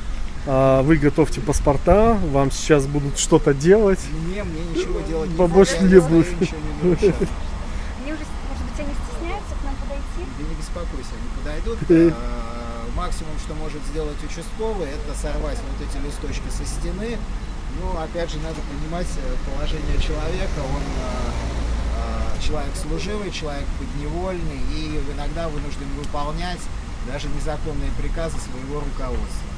а, вы готовьте паспорта, вам сейчас будут что-то делать. Мне, мне ничего делать не Бабош надо, не стою, будет. ничего не нарушаю. Они уже, может быть, они стесняются к нам подойти? Да не беспокойся, они подойдут. Э. Максимум, что может сделать участковый, это сорвать вот эти листочки со стены. Но опять же надо понимать э, положение человека. Он человек служивый, человек подневольный и иногда вынужден выполнять даже незаконные приказы своего руководства.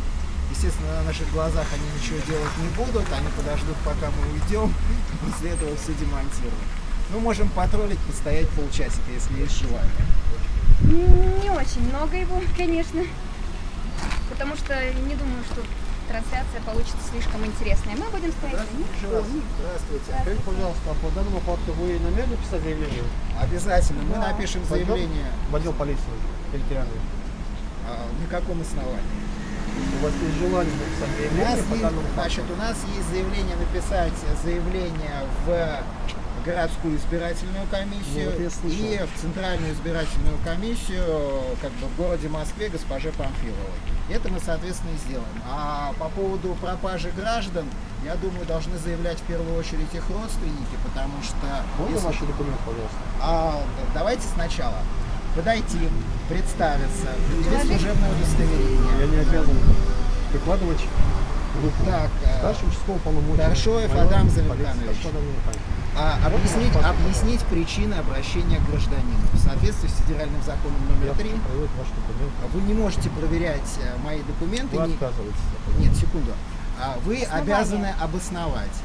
Естественно, на наших глазах они ничего делать не будут, они подождут, пока мы уйдем, (laughs) после этого все демонтируют. Ну, можем потроллить, постоять полчасика, если есть желание. Не очень много его, (laughs) конечно. Потому что не думаю, что трансляция получится слишком интересная. Мы будем стоять. Здравствуйте. Скажите, пожалуйста, а по данному факту вы намерены писать заявление Обязательно. Мы напишем Пойдем? заявление. в отдел полиции территориальный? А, на каком основании? У вас есть желание написать У нас, заявление по есть, данному факту? значит, у нас есть заявление написать заявление в городскую избирательную комиссию Ну, вот и в центральную избирательную комиссию как бы в городе Москве госпоже Памфиловой. Это мы, соответственно, и сделаем. А по поводу пропажи граждан, я думаю, должны заявлять в первую очередь их родственники, потому что... Можно если- ваши документы, пожалуйста? А, давайте сначала подойти, представиться, предъявить служебное удостоверение. Я не обязан прикладывать. Так, э, Старший участковый полномочий. Старшой Адам Замирханович. А, объяснить, объяснить причины обращения к гражданину в соответствии с федеральным законом номер 3. проверю ваши документы. Вы не можете проверять э, мои документы. Вы не- отказываетесь. Нет, секунду. а вы Основания. обязаны обосновать.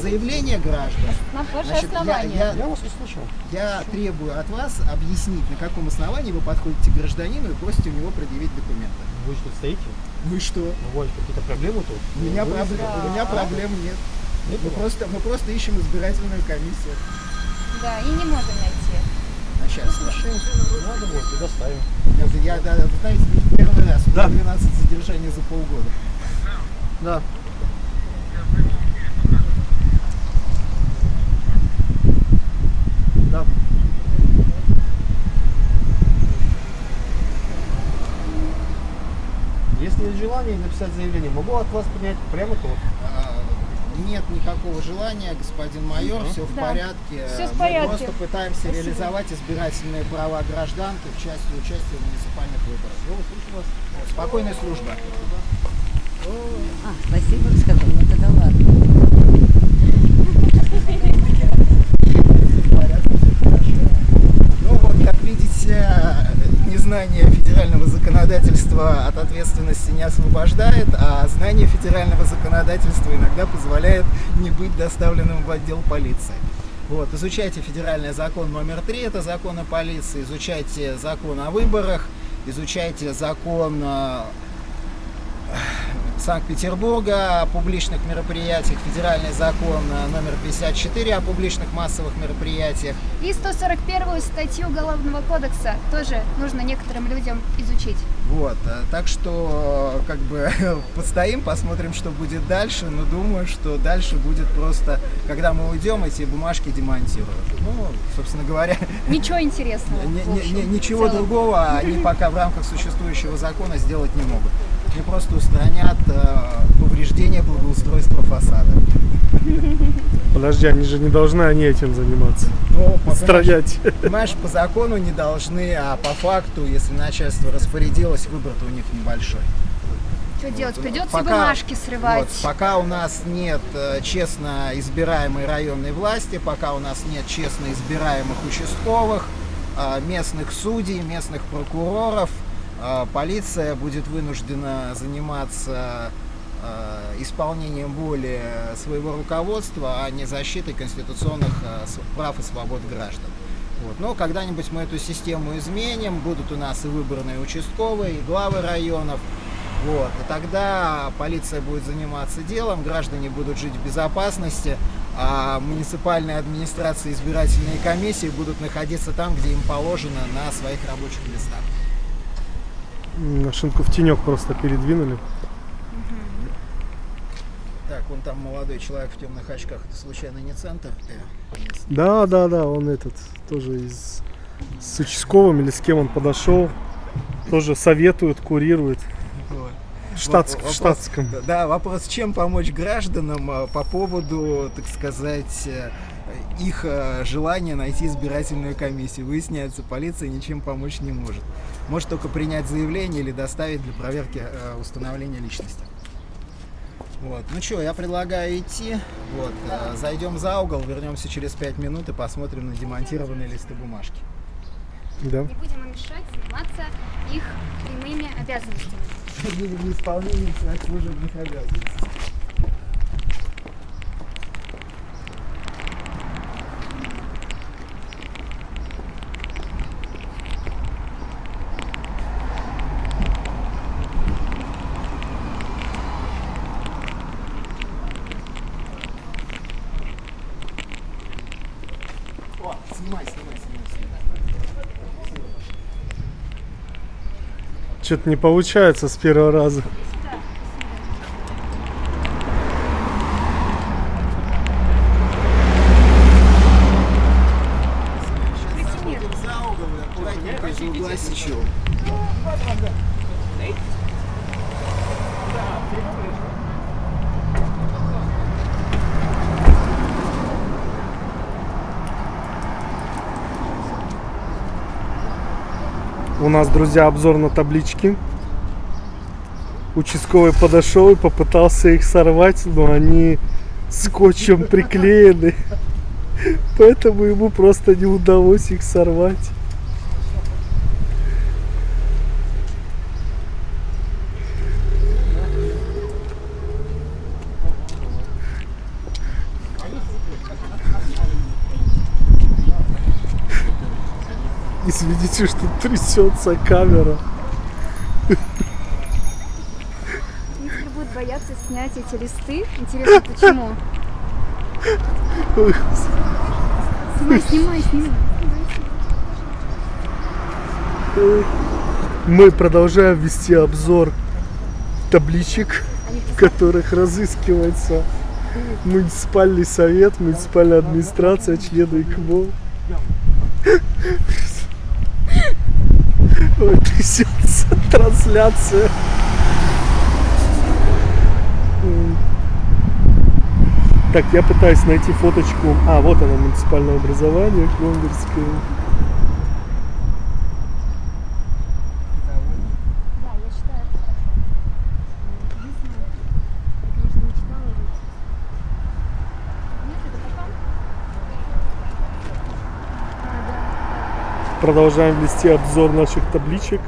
Заявление граждан. Значит, я- основание. я- Я вас услышал. Я требую от вас объяснить, на каком основании вы подходите к гражданину и просите у него предъявить документы. Вы что, стоите? Вы что? У вас какие-то проблемы тут? У меня, Вы- проблем, у меня проблем нет. Мы просто, мы просто ищем избирательную комиссию. Да, и не можем найти. А сейчас. Надо будет, и доставим. Я, я, да, вы знаете, не первый раз. У меня Да. 12 задержаний за полгода. Да. Да. Если есть желание написать заявление, могу от вас принять прямо тут. Нет никакого желания, господин майор, все в Да. порядке. Всё в Мы порядке. просто пытаемся Спасибо. реализовать избирательные права гражданки в части участия в муниципальных выборах. Ну, слышу вас. Спокойной службы. А, спасибо, сказал, ну тогда ладно. Ну вот, как видите, незнание федерального законодательства от ответственности не освобождает, а знание федерального законодательства иногда позволяет не быть доставленным в отдел полиции. Вот, изучайте федеральный закон номер три, это закон о полиции, изучайте закон о выборах, изучайте закон э, Санкт-Петербурга о публичных мероприятиях, федеральный закон э, номер 54 о публичных массовых мероприятиях, И 141 статью Уголовного кодекса тоже нужно некоторым людям изучить. Вот, э, так что, э, как бы, (laughs) постоим, посмотрим, что будет дальше, но думаю, что дальше будет просто, когда мы уйдем, эти бумажки демонтируют. Ну, собственно говоря, (laughs) Ничего интересного. общем, ничего другого они (laughs) пока в рамках существующего закона сделать не могут. Они просто устранят э, повреждения благоустройства фасада. Подожди, они же не должны они этим заниматься. Ну, понимаешь, Устранять. Понимаешь, по закону не должны, а по факту, если начальство распорядилось, выбор-то у них небольшой. Что делать? Вот, Придется пока- бумажки срывать. Вот, пока у нас нет э, честно избираемой районной власти, пока у нас нет честно избираемых участковых, э, местных судей, местных прокуроров, полиция будет вынуждена заниматься э, исполнением воли своего руководства, а не защитой конституционных с- прав и свобод граждан. Вот. Но когда-нибудь мы эту систему изменим, будут у нас и выборные участковые, и главы районов. Вот. И тогда полиция будет заниматься делом, граждане будут жить в безопасности, а муниципальные администрации избирательные комиссии будут находиться там, где им положено, на своих рабочих местах. М, Машинку в тенек просто передвинули. Так, вон там молодой человек в темных очках. Это случайно не центр? Да, да, да, он этот тоже из с участковым или с кем он подошел. Тоже советует, курирует. Вот. В, штатск- в Вопрос- штатском. Да, вопрос, чем помочь гражданам а, по поводу, так сказать, э, их э, желания найти избирательную комиссию. Выясняется, полиция ничем помочь не может. Может только принять заявление или доставить для проверки э, установления личности. Вот. Ну что, я предлагаю идти. Вот. э, Зайдем за угол, вернемся через 5 минут и посмотрим на демонтированные листы бумажки. Да. Не будем мешать заниматься их прямыми обязанностями. (laughs) Неисполнение своих служебных обязанностей. Снимай, снимай, снимай. Что-то не получается с первого раза. Сейчас заходим за угол и аккуратненько из угла сечем. У нас, друзья, обзор на таблички. Участковый подошел и попытался их сорвать, но они скотчем приклеены. (laughs) Поэтому ему просто не удалось их сорвать. Извините, что трясется камера. Некоторые будут бояться снять эти листы. Интересно, почему? Снимай, снимай, снимай. Мы продолжаем вести обзор табличек, в которых разыскивается муниципальный совет, муниципальная администрация, члены ИКМО. Ой, трясется (laughs) трансляция. Так, я пытаюсь найти фоточку. А, вот она, муниципальное образование, Клондерское. Продолжаем вести обзор наших табличек.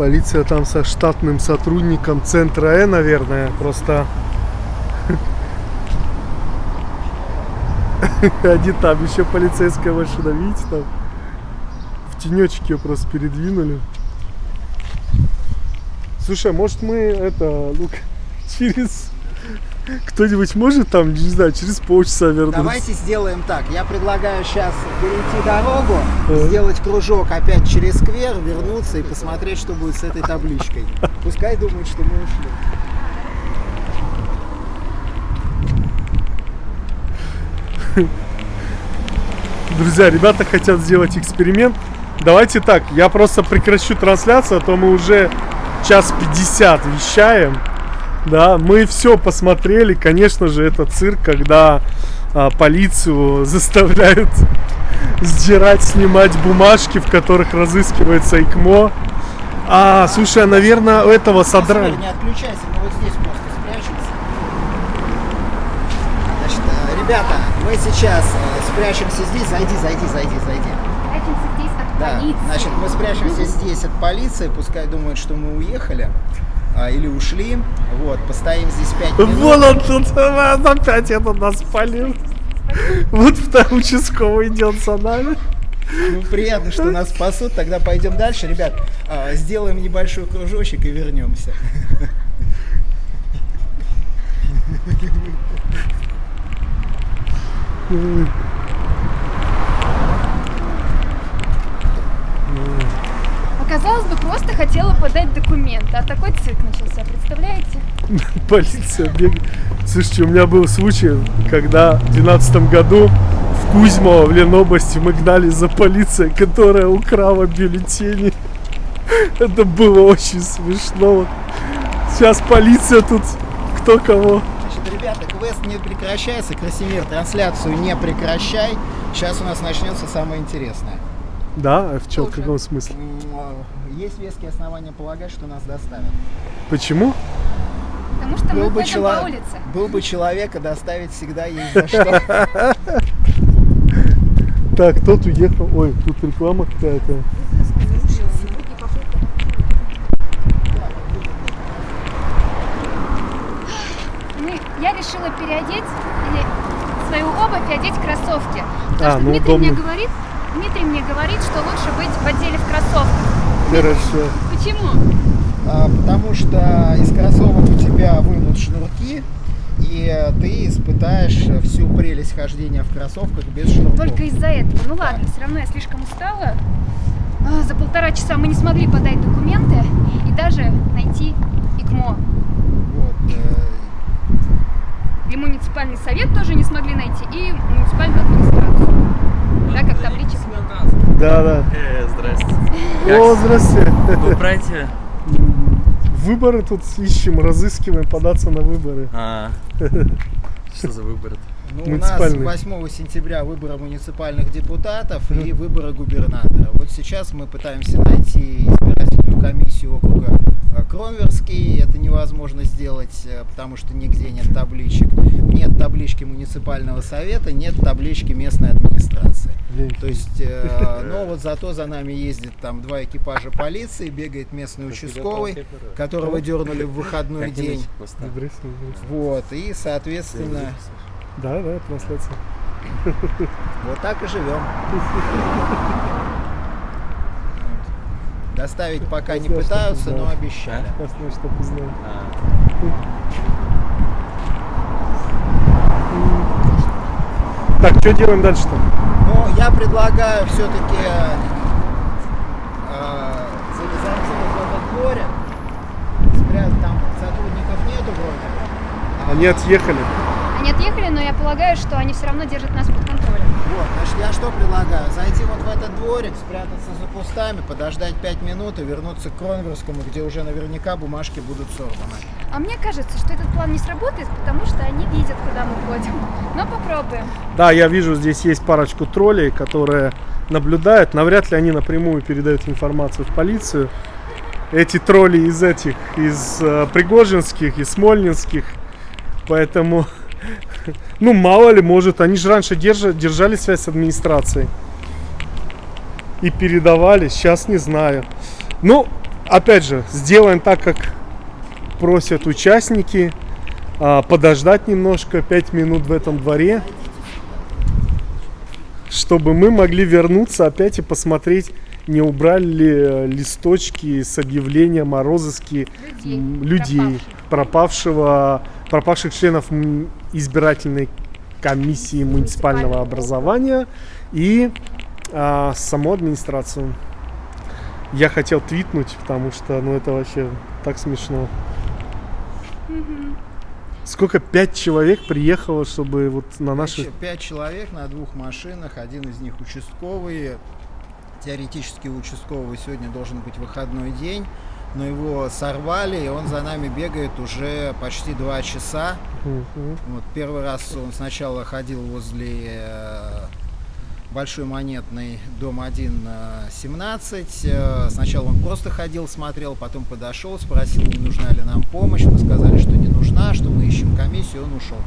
Полиция там со штатным сотрудником центра Э, наверное, просто (laughs) они там еще полицейская машина, видите там в тенечек ее просто передвинули. Слушай, а может мы это, ну, (laughs) через кто-нибудь может там, не знаю, через полчаса вернуться? Давайте сделаем так. Я предлагаю сейчас перейти дорогу, Ага. сделать кружок опять через сквер, вернуться и посмотреть, что будет с этой табличкой. Пускай думают, что мы ушли. Друзья, ребята хотят сделать эксперимент. Давайте так, я просто прекращу трансляцию, а то мы уже час 50 вещаем. Да, мы все посмотрели. Конечно же, это цирк, когда а, полицию заставляют сдирать, снимать бумажки, в которых разыскивается ИКМО. А, слушай, а, наверное, у этого содрали. Не отключайся, мы вот здесь просто спрячемся. Значит, э, ребята, мы сейчас э, спрячемся здесь. Зайди, зайди, зайди, зайди. Прячемся здесь от Да, полиции. значит, мы спрячемся здесь от полиции, пускай думают, что мы уехали а, или ушли. Вот, постоим здесь 5 минут. Вон он тут, а, опять этот нас спалил. Вот второй участковый идет за нами. Ну, приятно, что нас спасут. Тогда пойдем дальше. Ребят, а, сделаем небольшой кружочек и вернемся. Оказалось бы, просто хотела подать документы, а такой цирк начался, представляете? (laughs) Полиция бегает. Слушайте, у меня был случай, когда в 2012 году в Кузьмово, в Ленобласти, мы гнали за полицией, которая украла бюллетени. (laughs) Это было очень смешно. Сейчас полиция тут кто кого. Значит, ребята, квест не прекращается. Красимир, трансляцию не прекращай. Сейчас у нас начнется самое интересное. Да, а в чем, в каком смысле? Есть веские основания полагать, что нас доставят. Почему? Потому что мы Был бы, ходим чело- по улице. был бы человека, доставить всегда есть за что. (laughs) Так, тот уехал. Ой, тут реклама какая-то. Мы, я решила переодеть свою обувь и одеть кроссовки. Потому А, что ну, Дмитрий мне говорит, Дмитрий мне говорит, что лучше быть в отделе в кроссовках. Хорошо. Почему? А, Потому что из кроссовок у тебя вынут шнурки, и ты испытаешь всю прелесть хождения в кроссовках без шнурков. Только из-за этого. Ну ладно, все равно я слишком устала. А, За полтора часа мы не смогли подать документы и даже найти ИКМО. Вот, э, И муниципальный совет тоже не смогли найти, и муниципальную администрацию. Да, как табличек. Да, да. Э, здрасте. О, здрасте. Вы братья? Выборы тут ищем, разыскиваем, податься на выборы. А, что за выбор? Ну, у нас Муниципальный. 8 сентября выборы муниципальных депутатов и выборы губернатора. Вот сейчас мы пытаемся найти избирательную комиссию округа э, Кронверский. Это невозможно. можно сделать, э, потому что нигде нет табличек. Нет таблички муниципального совета, нет таблички местной администрации. То есть, э, (laughs) но вот зато за нами ездит там два экипажа полиции, бегает местный участковый, которого дернули в (laughs) выходной день. Вот, и, соответственно, Да, да, трансляция. (laughs) вот так и живем. Доставить пока не пытаются, но обещали. Познал. Так, что делаем дальше-то? Но я предлагаю все-таки залезать в этот дворик. Спрятать там сотрудников нету вроде. Они отъехали. Они отъехали, но я полагаю, что они все равно держат нас под контролем. Вот, значит, я что предлагаю? Зайти вот в этот дворик, спрятаться за кустами, подождать 5 минут и вернуться к Кронверскому, где уже наверняка бумажки будут сорваны. А мне кажется, что этот план не сработает, потому что они видят, куда мы ходим. Но попробуем. Да, я вижу, здесь есть парочку троллей, которые наблюдают. Навряд ли они напрямую передают информацию в полицию. Эти тролли из этих, из э, Пригожинских, из Смольнинских. Поэтому, ну, мало ли, может, они же раньше держа- держали связь с администрацией. И передавали, сейчас не знаю. Ну, опять же, сделаем так, как просят участники. а, подождать немножко, 5 минут в этом дворе чтобы мы могли вернуться опять и посмотреть, не убрали ли э, листочки с объявлением о розыске Людей, людей пропавшего, пропавших членов избирательной комиссии муниципального образования и а, саму администрацию. Я хотел твитнуть, потому что, ну, это вообще так смешно. Сколько? Пять человек приехало, чтобы вот на наши... Пять, пять человек на двух машинах, один из них участковый. Теоретически у участкового сегодня должен быть выходной день, но его сорвали, и он за нами бегает уже почти два часа. Вот первый раз он сначала ходил возле э, Большой монетный, дом 1, э, 17. Э, Сначала он просто ходил, смотрел, потом подошел, спросил, не нужна ли нам помощь. Мы сказали, что не нужна, что мы ищем комиссию, он ушел.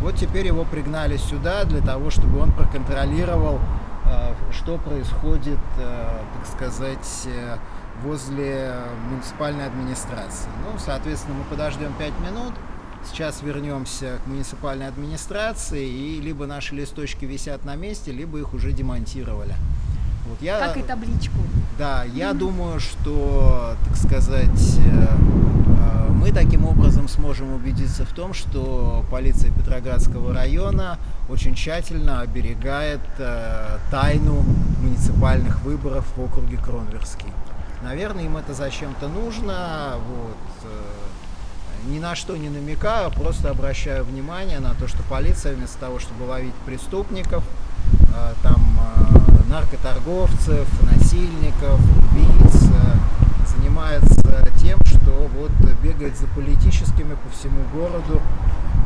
Вот теперь его пригнали сюда для того, чтобы он проконтролировал, э, что происходит, э, так сказать, э, возле муниципальной администрации. Ну, соответственно, мы подождем 5 минут. Сейчас вернемся к муниципальной администрации, и либо наши листочки висят на месте, либо их уже демонтировали. Вот я, Как и табличку. да, я думаю, что, так сказать, э, мы таким образом сможем убедиться в том, что полиция Петроградского района очень тщательно оберегает э, тайну муниципальных выборов в округе Кронверский. Наверное, им это зачем-то нужно. Вот, э, ни на что не намекаю, просто обращаю внимание на то, что полиция вместо того, чтобы ловить преступников, э, там э, наркоторговцев, насильников, убийц, занимается тем, что вот бегает за политическими по всему городу.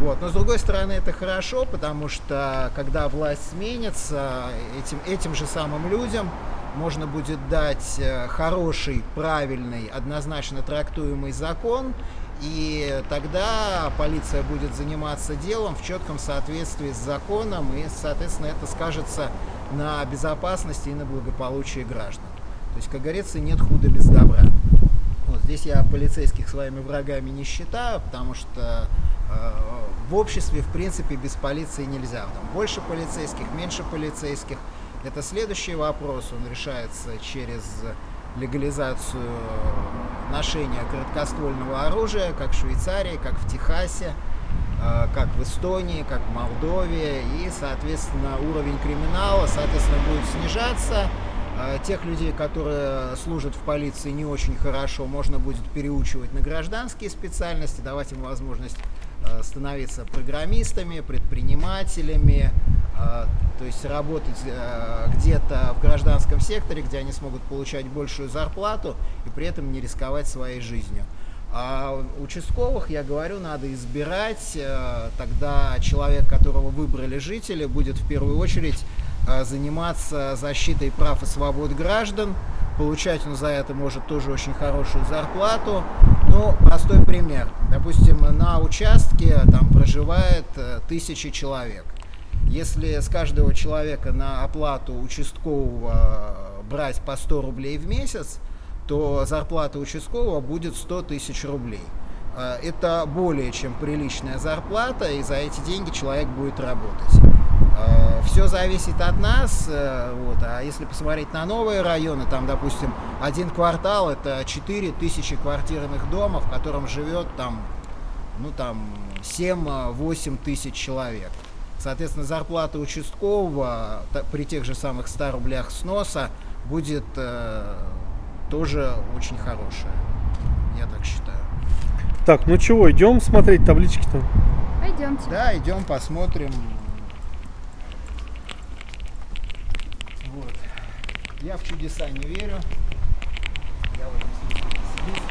Вот. Но с другой стороны это хорошо, потому что когда власть сменится, этим, этим же самым людям можно будет дать э, хороший, правильный, однозначно трактуемый закон, и тогда полиция будет заниматься делом в четком соответствии с законом, и, соответственно, это скажется на безопасности и на благополучии граждан. То есть, как говорится, нет худа без добра. Вот здесь я полицейских своими врагами не считаю, потому что э, в обществе, в принципе, без полиции нельзя. Там больше полицейских, меньше полицейских. Это следующий вопрос, он решается через легализацию ношения короткоствольного оружия, как в Швейцарии, как в Техасе, э, как в Эстонии, как в Молдове. И, соответственно, уровень криминала, соответственно, будет снижаться. Э, Тех людей, которые служат в полиции не очень хорошо, можно будет переучивать на гражданские специальности, давать им возможность становиться программистами, предпринимателями, э, то есть работать э, где-то в гражданском секторе, где они смогут получать большую зарплату и при этом не рисковать своей жизнью. А участковых, я говорю, надо избирать, э, тогда человек, которого выбрали жители, будет в первую очередь э, заниматься защитой прав и свобод граждан, получать он за это может тоже очень хорошую зарплату. Ну, простой пример. Допустим, на участке там проживает э, тысячи человек. Если с каждого человека на оплату участкового э, брать по 100 рублей в месяц, то зарплата участкового будет 100 тысяч рублей. Э, Это более чем приличная зарплата, и за эти деньги человек будет работать. Все зависит от нас, э, вот, а если посмотреть на новые районы, там, допустим, один квартал это 4 тысячи квартирных домов, в котором живет там, ну, там 7-8 тысяч человек. Соответственно, зарплата участкового при тех же самых 100 рублях сноса будет э, тоже очень хорошая, я так считаю. Так, ну чего, идем смотреть таблички-то? Пойдемте. Да, идем посмотрим. Вот. Я в чудеса не верю. Я в этом смысле пессимист.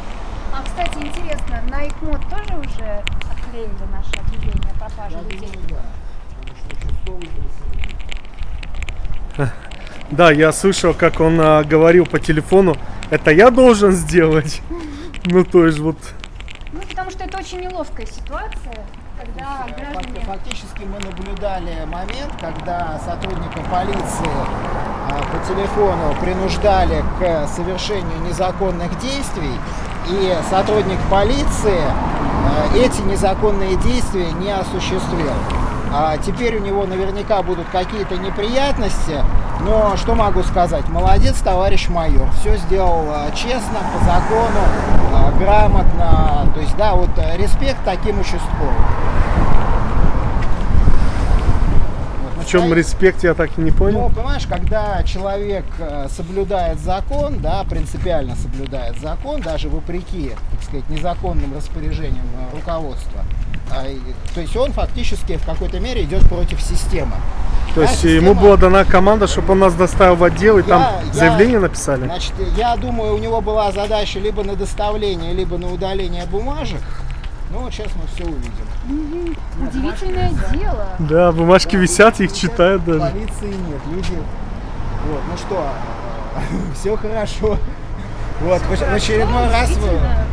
А, кстати, интересно, на ИКМОД тоже уже отклеили наше объявление о пропаже Я людей? думаю, да. (laughs) Да, я слышал, как он а, говорил по телефону, это я должен сделать. (laughs) Ну, то есть вот, Ну, потому что это очень неловкая ситуация, граждане... Фактически мы наблюдали момент, когда сотрудника полиции а, по телефону принуждали к совершению незаконных действий, и сотрудник полиции а, эти незаконные действия не осуществил. А теперь у него наверняка будут какие-то неприятности, но что могу сказать? Молодец, товарищ майор. Все сделал а, честно, по закону, а, грамотно. То есть, да, вот а, респект таким участковым. В чем респект, я так и не Ну, понял. понимаешь, когда человек э, соблюдает закон, да, принципиально соблюдает закон, даже вопреки, так сказать, незаконным распоряжениям э, руководства, то есть он фактически в какой-то мере идет против системы. То Да, есть система- ему была дана команда, чтобы он нас доставил в отдел, и там Я- я- заявление написали. Значит, я думаю, у него была задача либо на доставление, либо на удаление бумажек. Ну, вот сейчас мы все увидим. Удивительное дело. Да, бумажки висят, их читают даже. Полиции нет, люди. Вот, ну что, (laughs) все хорошо. Вот, в очередной раз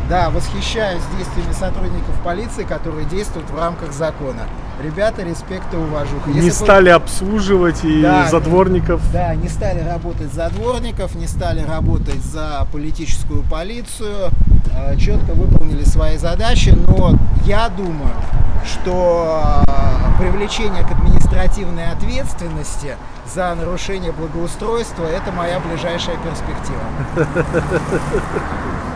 да, восхищаюсь действиями сотрудников полиции, которые действуют в рамках закона. Ребята, респект и уважуха. Не бы- стали обслуживать и Да, задворников. Да, не стали работать за дворников, не стали работать за политическую полицию, э, четко выполнили свои задачи, но я думаю, что э, привлечение к административной ответственности за нарушение благоустройства – это моя ближайшая перспектива. (laughs)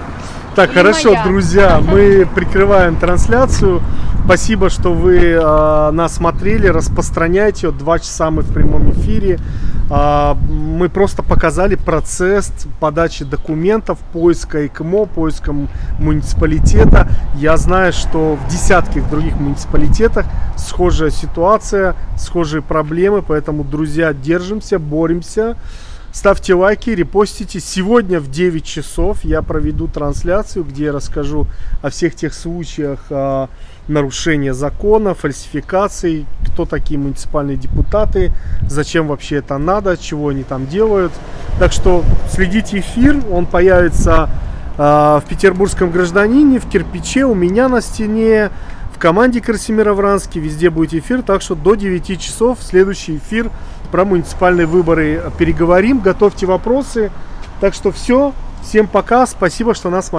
Так, хорошо, моя. друзья, мы прикрываем трансляцию. Спасибо, что вы э, нас смотрели, распространяйте. Два часа мы в прямом эфире. А, мы просто показали процесс подачи документов, поиска ИКМО, поиска муниципалитета. Я знаю, что в десятках других муниципалитетах схожая ситуация, схожие проблемы, поэтому, друзья, держимся, боремся. Ставьте лайки, репостите. Сегодня в 9 часов я проведу трансляцию, где я расскажу о всех тех случаях а, нарушения закона, фальсификаций, кто такие муниципальные депутаты, зачем вообще это надо, чего они там делают. Так что следите эфир, он появится а, в петербургском гражданине, в кирпиче, у меня на стене, в команде Красимира Вранский, везде будет эфир, так что до 9 часов следующий эфир про муниципальные выборы переговорим, готовьте вопросы. Так что все, всем пока, спасибо, что нас смотрели.